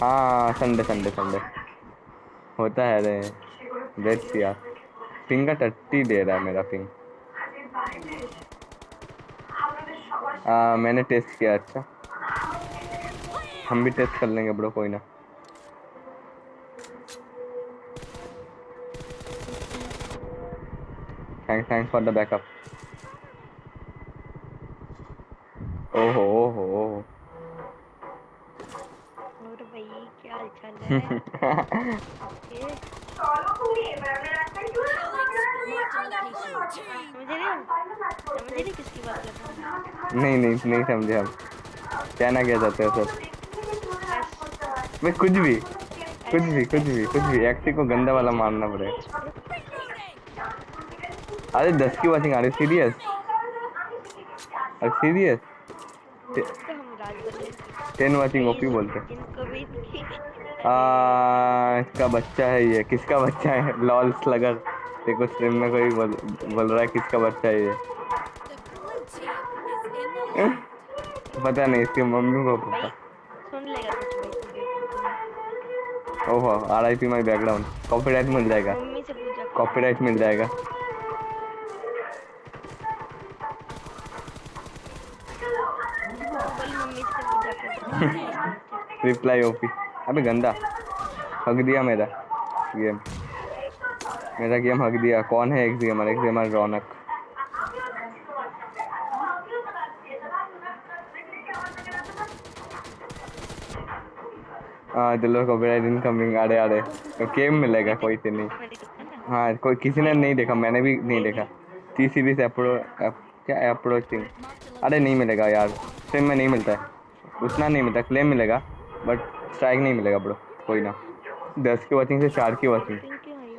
हाँ संडे संडे संडे होता है रे। लेट्स यार। पिंग का टट्टी दे रहा है मेरा पिंग आ, मैंने टेस्ट किया अच्छा। हम भी टेस्ट कर लेंगे ब्रो कोई ना। Thank thank for the backup ओहो ओहो और भाई क्या हाल चाल है? मुझे नहीं। समझे नहीं किसकी बात कर रहा हूँ? नहीं नहीं नहीं समझे हम। कहना क्या चाहते हो सर मैं कुछ भी कुछ भी कुछ भी कुछ भी। एक्सी को गंदा वाला मारना पड़ेगा अरे दस की वॉचिंग आ रही सीरियस अरे सीरियस टेन वॉचिंग ओपी बोलते हैं। इसका बच्चा है ये किसका बच्चा है? लॉल स्लगर देखो स्ट्रीम में कोई बोल, बोल रहा है किसका बच्चा है ये? पता नहीं इसकी मम्मी को पता। सुन लेगा कुछ भी। ओहो R I P my background copyright मिल जाएगा। मम्मी से पूछा। कॉपीराइट मिल जाएगा। रिप्लाई ओपी अबे गंदा। हक दिया मेरा। गेम मेरा गेम हक दिया। कौन है एक गेमर एक गेमर रौनक। हाँ चलो कॉपीराइट इनकमिंग अरे अरे तो गेम मिलेगा कोई से नहीं हाँ कोई किसी ने नहीं देखा मैंने भी नहीं देखा। टी सीरीज़ अप्रो अप, क्या अप्रोचिंग अरे नहीं मिलेगा यार स्ट्रीम में नहीं मिलता है। उतना नहीं मिलता क्लेम मिलेगा बट स्ट्राइक नहीं मिलेगा ब्रो कोई ना। दस की वॉचिंग से चार की वॉचिंग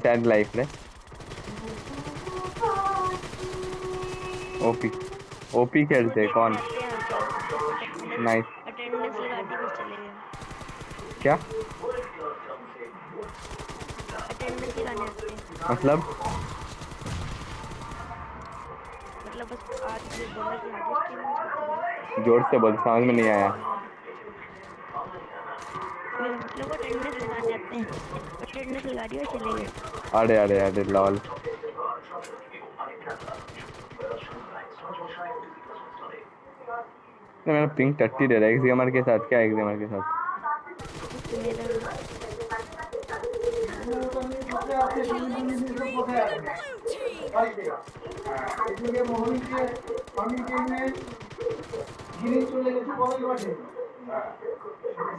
सैड लाइफ रे। ओपी ओपी खेलते कौन? नाइस अटेंडेंस लगा दी बस चले गए क्या? मतलब? मतलब बस आज ज़ोर से बोल, समझ में नहीं आया। अरे अरे अरे, लॉल। मेरा पिंक टट्टी दे रहा है एक्सिमर के साथ, क्या एक्सिमर के साथ? এদিকে মোহনকে আমি টিমে গিরি চলে গেছে বলাই মাঠে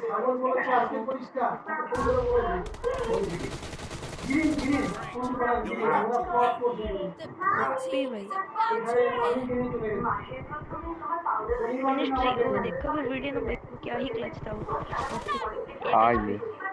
সাগর বলেছে আজকে পরিষ্কার গিরি গিরি কোন পাড়ার গিরি আমরা পথ করছি पी भाई এখানে আমি গিরি চলে গেছি मैंने स्ट्रीम वो देखा फिर वीडियो में देखो क्या ही क्लच था वो हाँ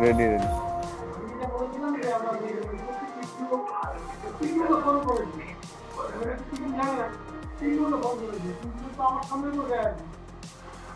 রেডি রেডি আমার সামনে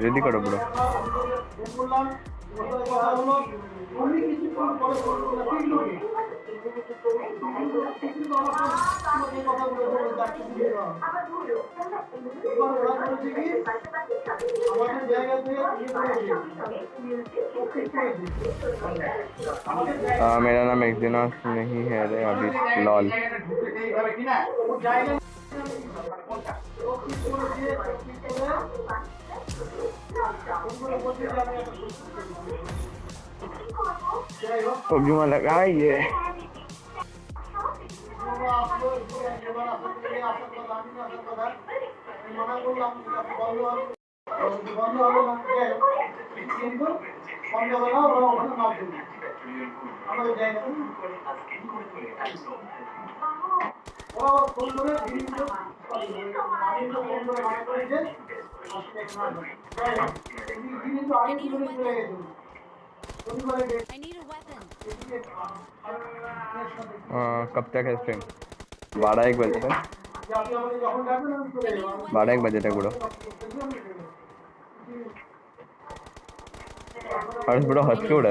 रेडी करो बड़ा मेरा नाम एक दिन नहीं है अरे अभी lol. Huwag yung I need a weapon. Uh, कब तक है स्ट्रीम बारह एक बजे तक। बारह एक बजे तक बुढ़ो। हर्ष बुढ़ो हंस क्यों उड़ा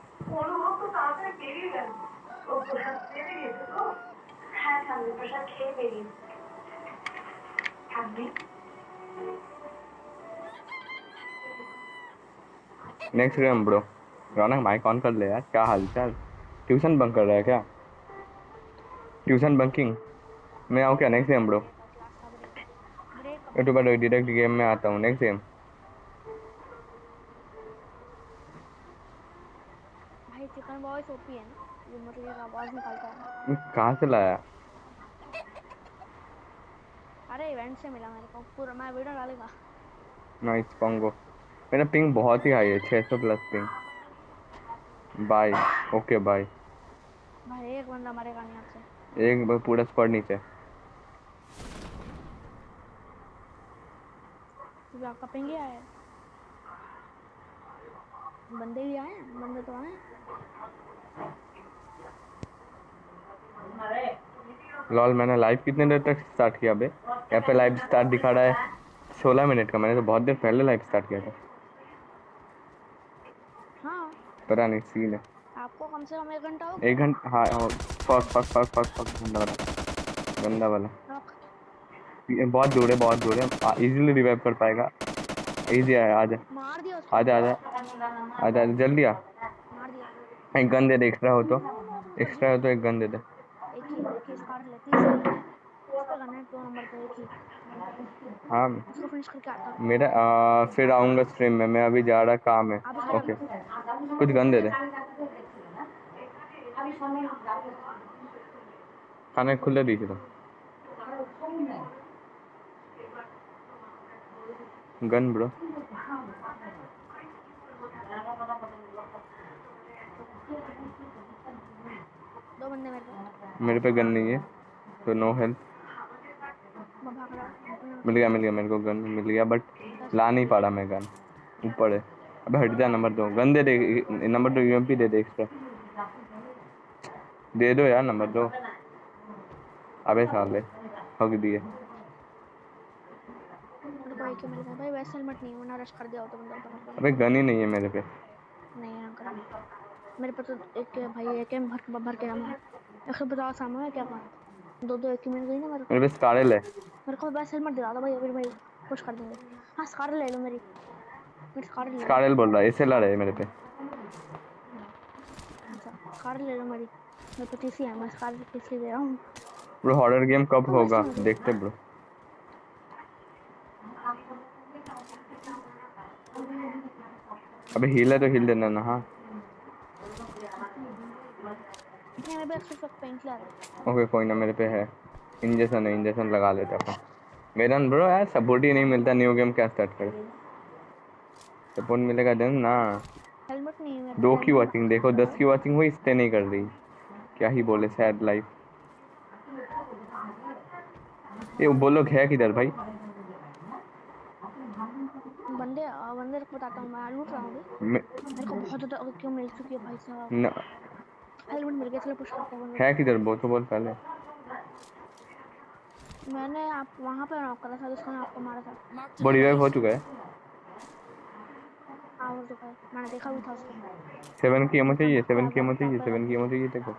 need a weapon. Next game bro শুনছি হ্যাঁ জানবি অনুভব তো তাড়াতাড়ি বেরিয়ে গেল ও প্রসাদ বেরিয়ে গেছে তো হ্যাঁ ঠাম্মি প্রসাদ খেয়ে বেরিয়ে ঠাম্মি next game bro Raunak mike on कर ले यार क्या हालचाल ट्यूशन बंक कर रहा है क्या ट्यूशन बंकिंग मैं आऊँ क्या next game bro break YouTube पर डायरेक्ट गेम में आता हूँ next game chicken boys OP है ना ये मतलब एक आवाज़ निकालता है। कहाँ से लाया? अरे इवेंट से मिला मेरे को। पूरा मैं वीडियो डालेगा। नाइस पोंगो मेरा पिंग बहुत ही हाई है 600 plus ping bye okay bye भाई एक बंदा मरेगा नहीं आपसे। एक पूरा स्क्वाड नीचे। क्योंकि आपका पिंग ही आया। बंदे भी आए बंदे तो आए लॉल मैंने लाइव कितने देर तक स्टार्ट किया बे? यहाँ पे लाइव स्टार्ट दिखा रहा है। सोलह मिनट का मैंने तो बहुत देर पहले लाइव स्टार्ट किया था। हाँ। पता नहीं सीन है। आपको कम से कम एक घंटा हो एक घंटा हाँ fuck fuck fuck fuck fuck गंदा वाला। गंदा वाला। बहुत दूर है बहुत दूर है। इजीली रिवाइव कर पाएगा। इजी है आजा मार दिया आजा आजा आजा आजा जल्दी आ। एक गन दे दे एक्स्ट्रा हो तो। एक्स्ट्रा हो तो एक गन दे दे हूँ। मेरा आ, फिर आऊँगा स्ट्रीम में। मैं अभी जा रहा काम है। ओके कुछ गन दे। दे खाने खुले दीजिए तो। Gun bro. दो बंदे मेरे को। मेरे पे गन नहीं है तो नो हेल्प मिल गया मिल गया मेरे को गन मिल गया बट ला नहीं पा रहा मैं गन। ऊपर है। अबे हट जा नंबर दो। गन दे दे नंबर दो यूएमपी दे दे एक्स्ट्रा दे दो यार नंबर दो। अबे साले हक दिए। मेरे को एक मिल गया भाई वैसे हेलमेट नहीं रश कर दिया होता बंदा अबे गन ही नहीं है मेरे पे। नहीं मेरे पे तो एक है भाई एक है भर भर के हम। एक सौ पचास सामने है क्या बात दो दो एक मिल गई ना मेरे को। मेरे पे स्कारल है मेरे को बस हेलमेट दिला दो भाई अभी भाई पुश कर देंगे। हाँ स्कार ले लो मेरी। मेरी स्कार ले स्कारल बोल रहा है एसएलआर है मेरे पे। अच्छा स्कार ले लो मेरी। मेरे पे टीसी है मैं स्कार टीसी दे रहा हूँ। ब्रो हॉरर गेम कब होगा? देखते ब्रो। अबे हील है तो हील देना ना हाँ। मेरे पे एक सौ पेन किलर है। ओके कोई ना मेरे पे है। इंजेक्शन है इंजेक्शन लगा लेता अपन। मेरा ब्रो यार सपोर्ट ही नहीं मिलता न्यू गेम क्या स्टार्ट करे? सपोर्ट मिलेगा देन ना। हेलमेट नहीं है दो की वॉचिंग देखो दस की वॉचिंग हुई स्टे नहीं कर रही क्या ही बोले सैड लाइफ ये वो लोग है किधर भाई? बंदे बंदे को बताता हूँ मैं लूट रहा हूँ मेरे को बहुत ज़्यादा क्यों मिल चुकी है भाई साहब? न, मिल गया चलो पुश करते हैं? है किधर? वो तो बोल पहले। मैंने आप वहाँ पे नॉक करा था जिसको आपको मारा था। a रिवाइव हो चुका है। हाँ हो चुका है। मैंने देखा भी था उसको। सेवन की एमओ चाहिए सेवन की एमओ चाहिए सेवन की एमओ चाहिए देखो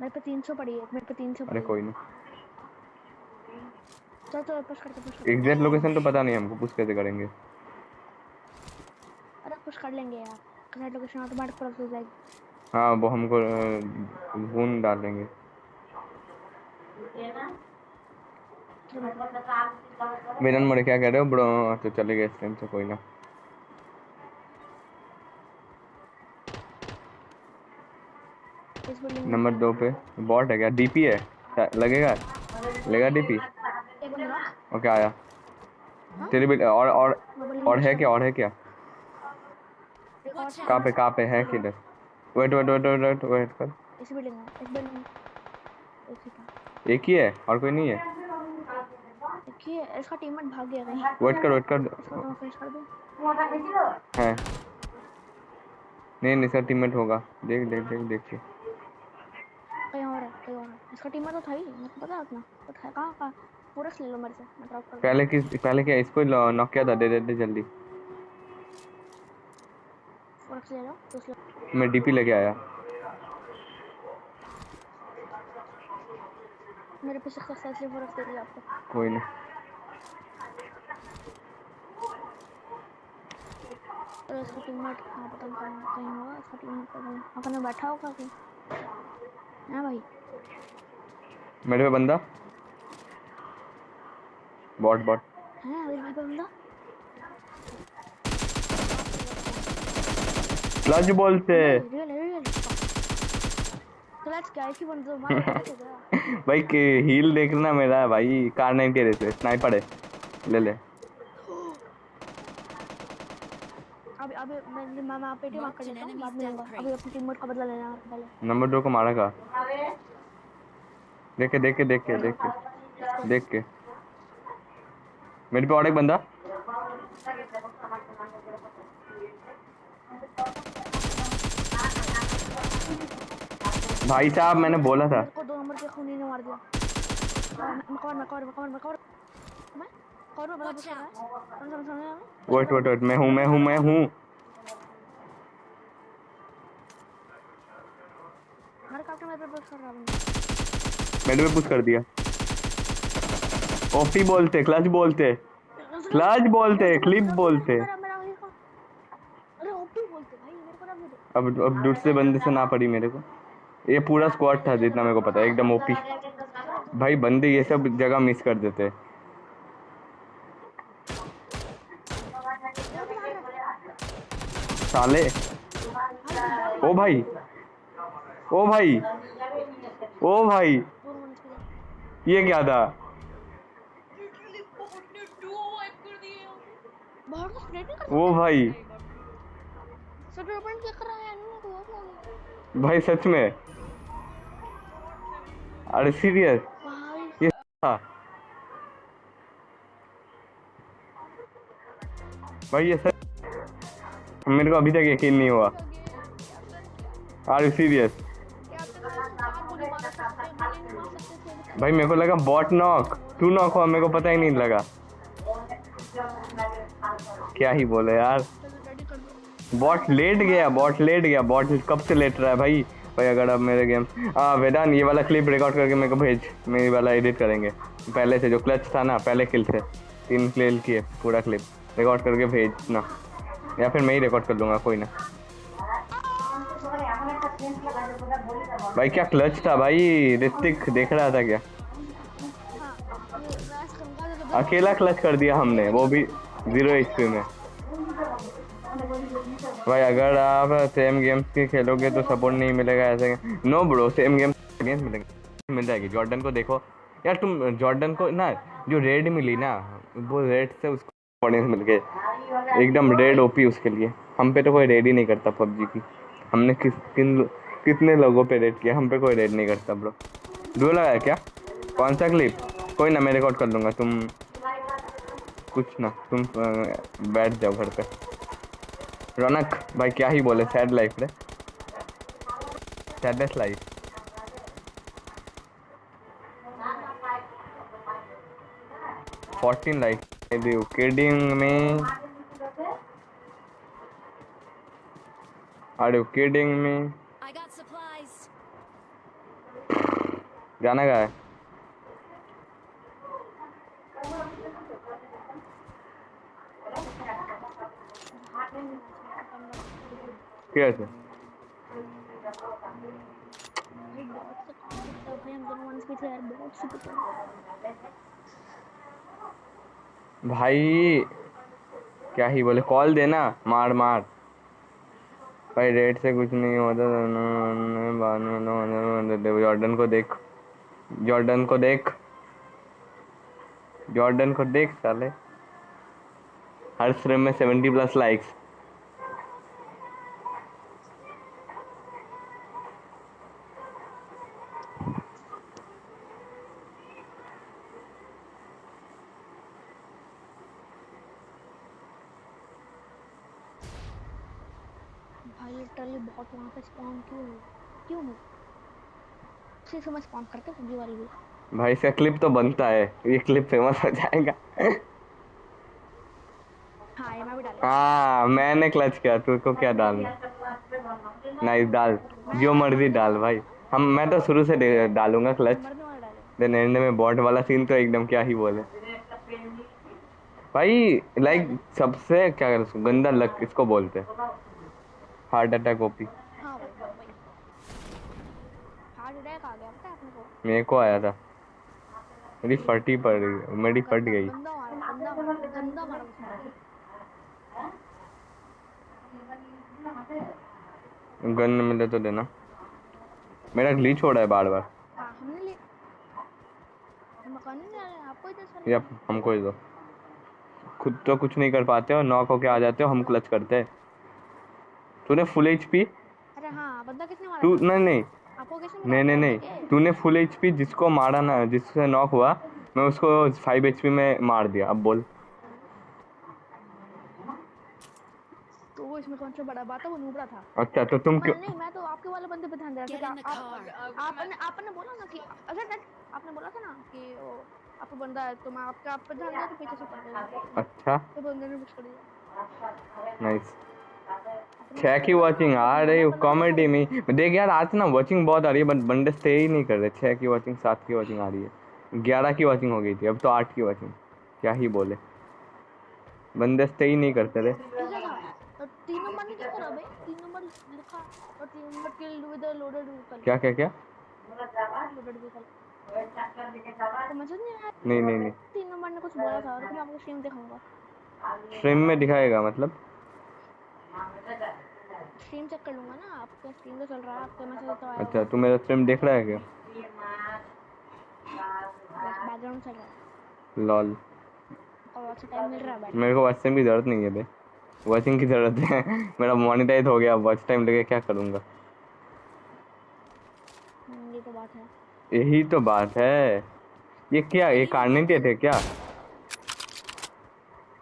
मेरे पे तीन सौ पड़ी है मेरे पे तीन सौ अरे कोई नहीं। चलो चलो पुश करते पुश करते एग्जैक्ट लोकेशन तो पता नहीं हमको पुश कैसे करेंगे। अरे पुश कर लेंगे यार। कनेक्ट लोकेशन ऑटोमेटिक क्रॉस हो जाएगी। हाँ वो हमको बून डालेंगे। मिलन मोड़े क्या कह रहे हो? ब्रो तो चले गए इस टाइम से कोई ना। नंबर दो पे। बॉट है क्या? डीपी है? लगेगा लगेगा? लेगा डीपी ओके, आया। तेरी बिल और और और है क्या? और है क्या? कहाँ पे कहाँ पे? है किधर? Wait wait wait wait wait wait कर। इस बिल्डिंग में इस बिल्डिंग में। एक ही ही है? और कोई नहीं है? एक ही है इसका टीममेट भाग गया कहीं। वेट कर वेट कर। इसको तो फिनिश कर दूँ। है। नहीं नहीं सर टीममेट होगा। देख देख देख देख। के कहीं और है कहीं और है। इसका टीममेट तो था ही को पता है बट है कहाँ कहाँ? पूरा ले लो मेरे से मैं ड्रॉप कर पहले किस पहले क्या इसको नॉक किया था? दे दे दे जल्दी। ले तो मैं डीपी लेके आया। मेरे पे सक्सेसफुली पूरा दे दिया आपको। कोई नहीं। और इसका टीममेट कहाँ पता नहीं कहाँ कहीं होगा इसका टीममेट पर बैठा होगा कहीं हाँ भाई? मेरे पे बंदा? Bot bot. है अभी पे बंदा? मार के गया भाई के हील देखना मेरा भाई। कार नाइन के रेस स्नाइपर है। ले ले। अभी अभी मैं मैं मैं पेटी मार कर हूँ बाद में अभी अपनी टीममेट का बदला लेना पहले। नंबर दो को मारा का। देख देख के देख के देख के देख के। मेरे पे और एक बंदा। भाई साहब मैंने बोला था। को दो नंबर के खूनी ने मार दिया। मैं कवर मैं कवर मैं कवर मैं कवर। मैं कवर में बड़ा है सुन सुन वेट वेट वेट मैं हूँ मैं हूँ मैं हूँ। मेरे कैप्टन मेरे पे पुश कर रहा बंदा मेरे पे पुश कर दिया। ओपी बोलते क्लच बोलते। क्लच बोलते क्लिप बोलते। मेरा मेरा वही का। अरे ओपी बोलते भाई मेरे को ना बोलो अब अब दूसरे बंदे से ना पड़ी मेरे को। ये पूरा स्क्वाड था जितना मेरे को पता है एकदम ओपी भाई बंदे ये सब जगह मिस कर देते। साले। ओ भाई। ओ भाई। ओ भाई। ये क्या था? ओ भाई। वो भाई सच में? अरे सीरियस भाई ये था भाई ये सच मेरे को अभी तक यकीन नहीं हुआ। आर यू सीरियस भाई मेरे को लगा बॉट नॉक तू नॉक हुआ? मेरे को पता ही नहीं लगा। क्या ही बोले यार। बॉट लेट गया बॉट लेट गया। बॉट कब से लेट रहा है भाई? भाई अगर अब मेरे गेम हाँ वेदान ये वाला क्लिप रिकॉर्ड करके मेरे को भेज। मेरी वाला एडिट करेंगे। पहले से जो क्लच था ना पहले किल से तीन किल किए पूरा क्लिप रिकॉर्ड करके भेजना या फिर मैं ही रिकॉर्ड कर लूँगा कोई ना। भाई क्या क्लच था भाई? ऋतिक देख रहा था क्या? अकेला क्लच कर दिया हमने वो भी ज़ीरो एचपी में। भाई, अगर आप सेम गेम्स के खेलोगे तो सपोर्ट नहीं मिलेगा ऐसे। No bro same games games मिलेंगे। मिल जाएगी। जॉर्डन को देखो। यार, तुम जॉर्डन को ना, जो रेड मिली ना, वो रेड से उसको ऑडियंस मिल गए। एकदम रेड ओपी उसके लिए। हम पे तो कोई रेड ही नहीं करता पबजी की। हमने किस, किन, कितने लोगों पे रेड किया? हम पे कोई रेड नहीं करता ब्रो डुओ लगाया क्या? कौन सा क्लिप कोई ना, मैं रिकॉर्ड कर लूँगा। तुम कुछ ना, तुम बैठ जाओ घर पे। रौनक भाई क्या ही बोले सैड लाइफ रे। Saddest life fourteen life kidding me are you kidding me. गाना गा है कैसे भाई बहुत से काम करता है भाई हम दोनों वन स्पीड यार बहुत से करता है भाई, क्या ही बोले? कॉल देना. मार मार. भाई रेट से कुछ नहीं होता. जॉर्डन को देख. जॉर्डन को देख. जॉर्डन को देख, साले. हर स्ट्रीम में सेवेंटी प्लस लाइक्स भाई लिटरली बहुत वहाँ पे स्पॉन क्यों हुई क्यों हुई उसी समय स्पॉन करते सब्ज़ी वाली भी। भाई इसका क्लिप तो बनता है। ये क्लिप फ़ेमस हो जाएगा। हाँ ये मैं भी डालूँगा। हाँ मैंने क्लच किया तुझको क्या डालना नाइस डाल। जो मर्ज़ी डाल भाई। हम मैं तो शुरू से डालूँगा क्लच देन एंड में बॉट वाला सीन तो एकदम क्या ही बोले। भाई लाइक सबसे क्या गंदा लक इसको बोलते हार्ट अटैक ओपी। हाँ भाई भाई हार्ट अटैक आ गया पता है अपने को मेरे को आया था। मेरी फटी पड़ गई मेरी फट गई। गन मिले तो देना। मेरा ग्लीच हो रहा है बार बार हाँ या हमको ही दो खुद तो कुछ नहीं कर पाते हो नॉक होके आ जाते हो हम क्लच करते हैं। तूने फुल एच पी अरे हाँ बंदा किसने मारा तू? नहीं नहीं। आपको किसने नहीं नहीं नहीं। तूने फुल एच पी जिसको मारा ना जिससे नॉक हुआ मैं उसको फाइव एच पी में मार दिया। अब बोल। तो इसमें कौन सा बड़ा बात है? वो नूबड़ा था। अच्छा तो तुम क्यों नहीं मैं तो आपके वाले बंदे पे ध्यान दे रहा था आप, आपने आपने बोला ना कि अगर आपने बोला था ना कि वो आपको बंदा है तो मैं आपका आप पे ध्यान दिया तो पीछे से पड़ गया अच्छा। तो बंदे ने पुश कर दिया। नाइस छह की वॉचिंग आ रही है कॉमेडी में देख यार आज ना वॉचिंग बहुत आ रही है बट बंदे स्टे ही नहीं कर रहे। छह की वॉचिंग सात की वॉचिंग आ रही है। ग्यारह की वॉचिंग हो गई थी अब तो आठ की वॉचिंग क्या ही बोले। बंदे स्टे ही नहीं करते रहे तो क्या क्या क्या? नहीं नहीं नहीं तीन नंबर ने कुछ बोला था मैं आपको स्ट्रीम दिखाऊँगा। स्ट्रीम में दिखाएगा मतलब? स्ट्रीम चेक कर लूँगा ना आपका स्ट्रीम तो चल रहा है आपका मैसेज तो आया अच्छा तू मेरा स्ट्रीम देख रहा है क्या? बैकग्राउंड चल रहा है। लॉल और अच्छा टाइम मिल रहा है मेरे को वॉच टाइम की ज़रूरत नहीं है बे। वॉचिंग की ज़रूरत है। मेरा मोनिटाइज हो गया वॉच टाइम लेके क्या करूँगा? हम्म, ये तो बात है। यही तो बात है। ये क्या ये कार्नेटेड है क्या?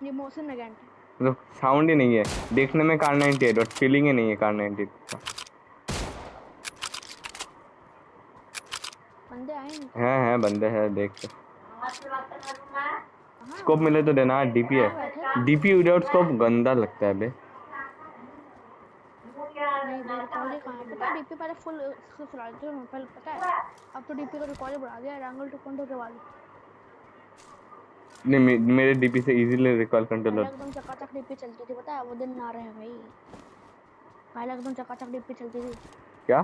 ये मोशन नेगेंट है तो साउंड ही नहीं है। देखने में कार 98 और फीलिंग ही नहीं है कार 98 का। बंदे आए नहीं। है है बंदे हैं देख। के स्कोप मिले तो देना डीपी है। डीपी विदाउट स्कोप गंदा लगता है बे। है? है डीपी पहले फुल चला देते हैं पहले पता है? अब तो डीपी का रिकॉर्ड बढ़ा दिया है एंगल टू पॉइंट के बाद। नहीं मे, मेरे डीपी से इजीली रिकॉल कंट्रोलर एकदम चकाचक डीपी चलती थी पता है? वो दिन ना रहे भाई। पहले एकदम चकाचक डीपी चलती थी। क्या?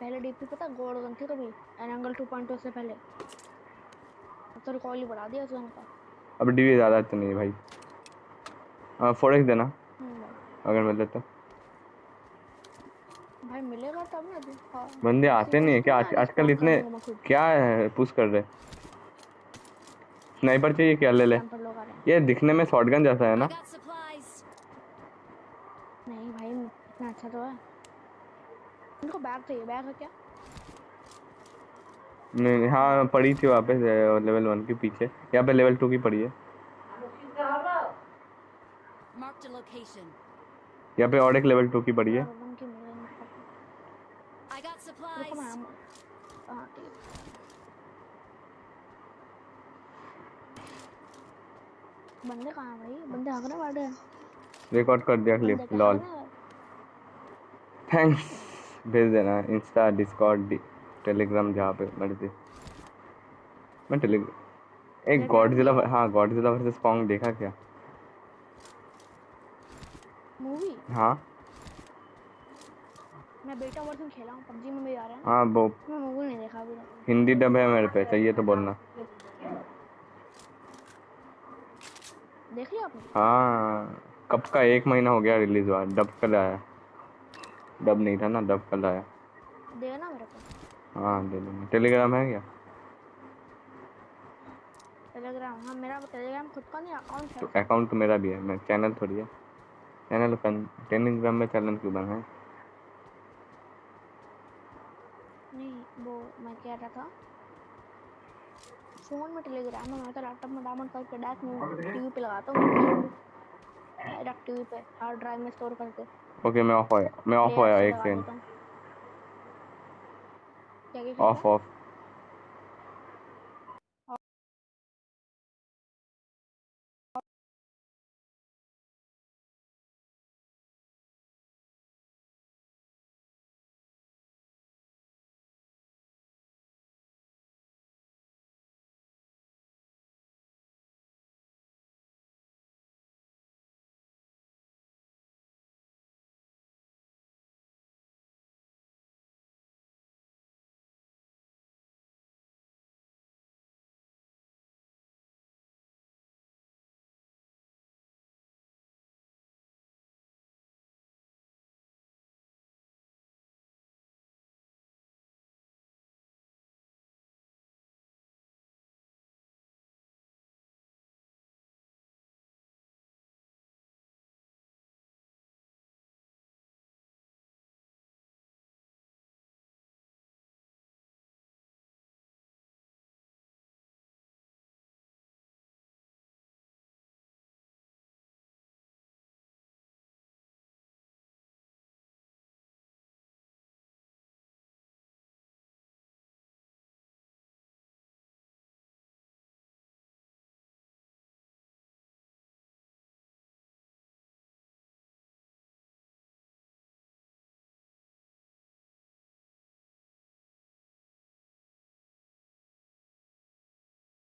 पहले डीपी पता है? गोल्ड गन थी कभी? एंगल टू पॉइंट से पहले। अब तो रिकॉर्ड ही बढ़ा दिया उसने का अब डीपी ज़्यादा तो नहीं भाई। हाँ फोर एक्स देना। हम्म, अगर मिले तो। भाई मिलेगा तब ना हाँ। बंदे आते नहीं है क्या? आजकल इतने क्या है पुश कर रहे स्नाइपर चाहिए क्या? ले ले। हैं। ये दिखने में शॉटगन जैसा है ना? नहीं भाई इतना अच्छा तो है। उनको बैग चाहिए बैग है क्या? नहीं हाँ पड़ी थी वहाँ पे लेवल वन के पीछे। यहाँ पे लेवल टू की पड़ी है. यहाँ पे और एक लेवल टू की पड़ी है गोल्डन की मिले नहीं I got रुको supplies. मैं आम- हाँ ठीक है बंदे कहाँ भाई? बंदे हग रहे बैठे हैं रिकॉर्ड कर दिया क्लिप लॉल? थैंक्स भेज देना इंस्टा डिस्कॉर्ड टेलीग्राम जहाँ पे मर्ज़ी। मैं टेलीग्राम एक गॉडजिला हाँ गॉडजिला वर्सेस कॉन्ग देखा क्या? मूवी हाँ। मैं बेटा वर्जन खेला हूँ पबजी में भी आ रहा है। हाँ वो मैं मूवी नहीं देखा अभी हिंदी डब है मेरे पे चाहिए तो बोलना। देख लिया आपने? हाँ कब का? एक महीना हो गया रिलीज़ हुआ। डब कल आया। डब नहीं था ना डब कल आया। देना मेरे को? हाँ दे दूँगा। टेलीग्राम है क्या? टेलीग्राम हाँ मेरा टेलीग्राम खुद का नहीं अकाउंट है। तो अकाउंट तो मेरा भी है। मैं चैनल थोड़ी है। चैनल टेलीग्राम में चैनल क्यों बना है? नहीं वो मैं कह रहा था। फ़ोन में टेलीग्राम में तो लैपटॉप में डाउनलोड करके डायरेक्ट टीवी पे लगाता हूँ। डायरेक्ट टीवी पे हार्ड ड्राइव में स्टोर करके। ओके मैं ऑफ़ होया मैं ऑफ़ होया एक सेकंड ऑफ़ ऑफ़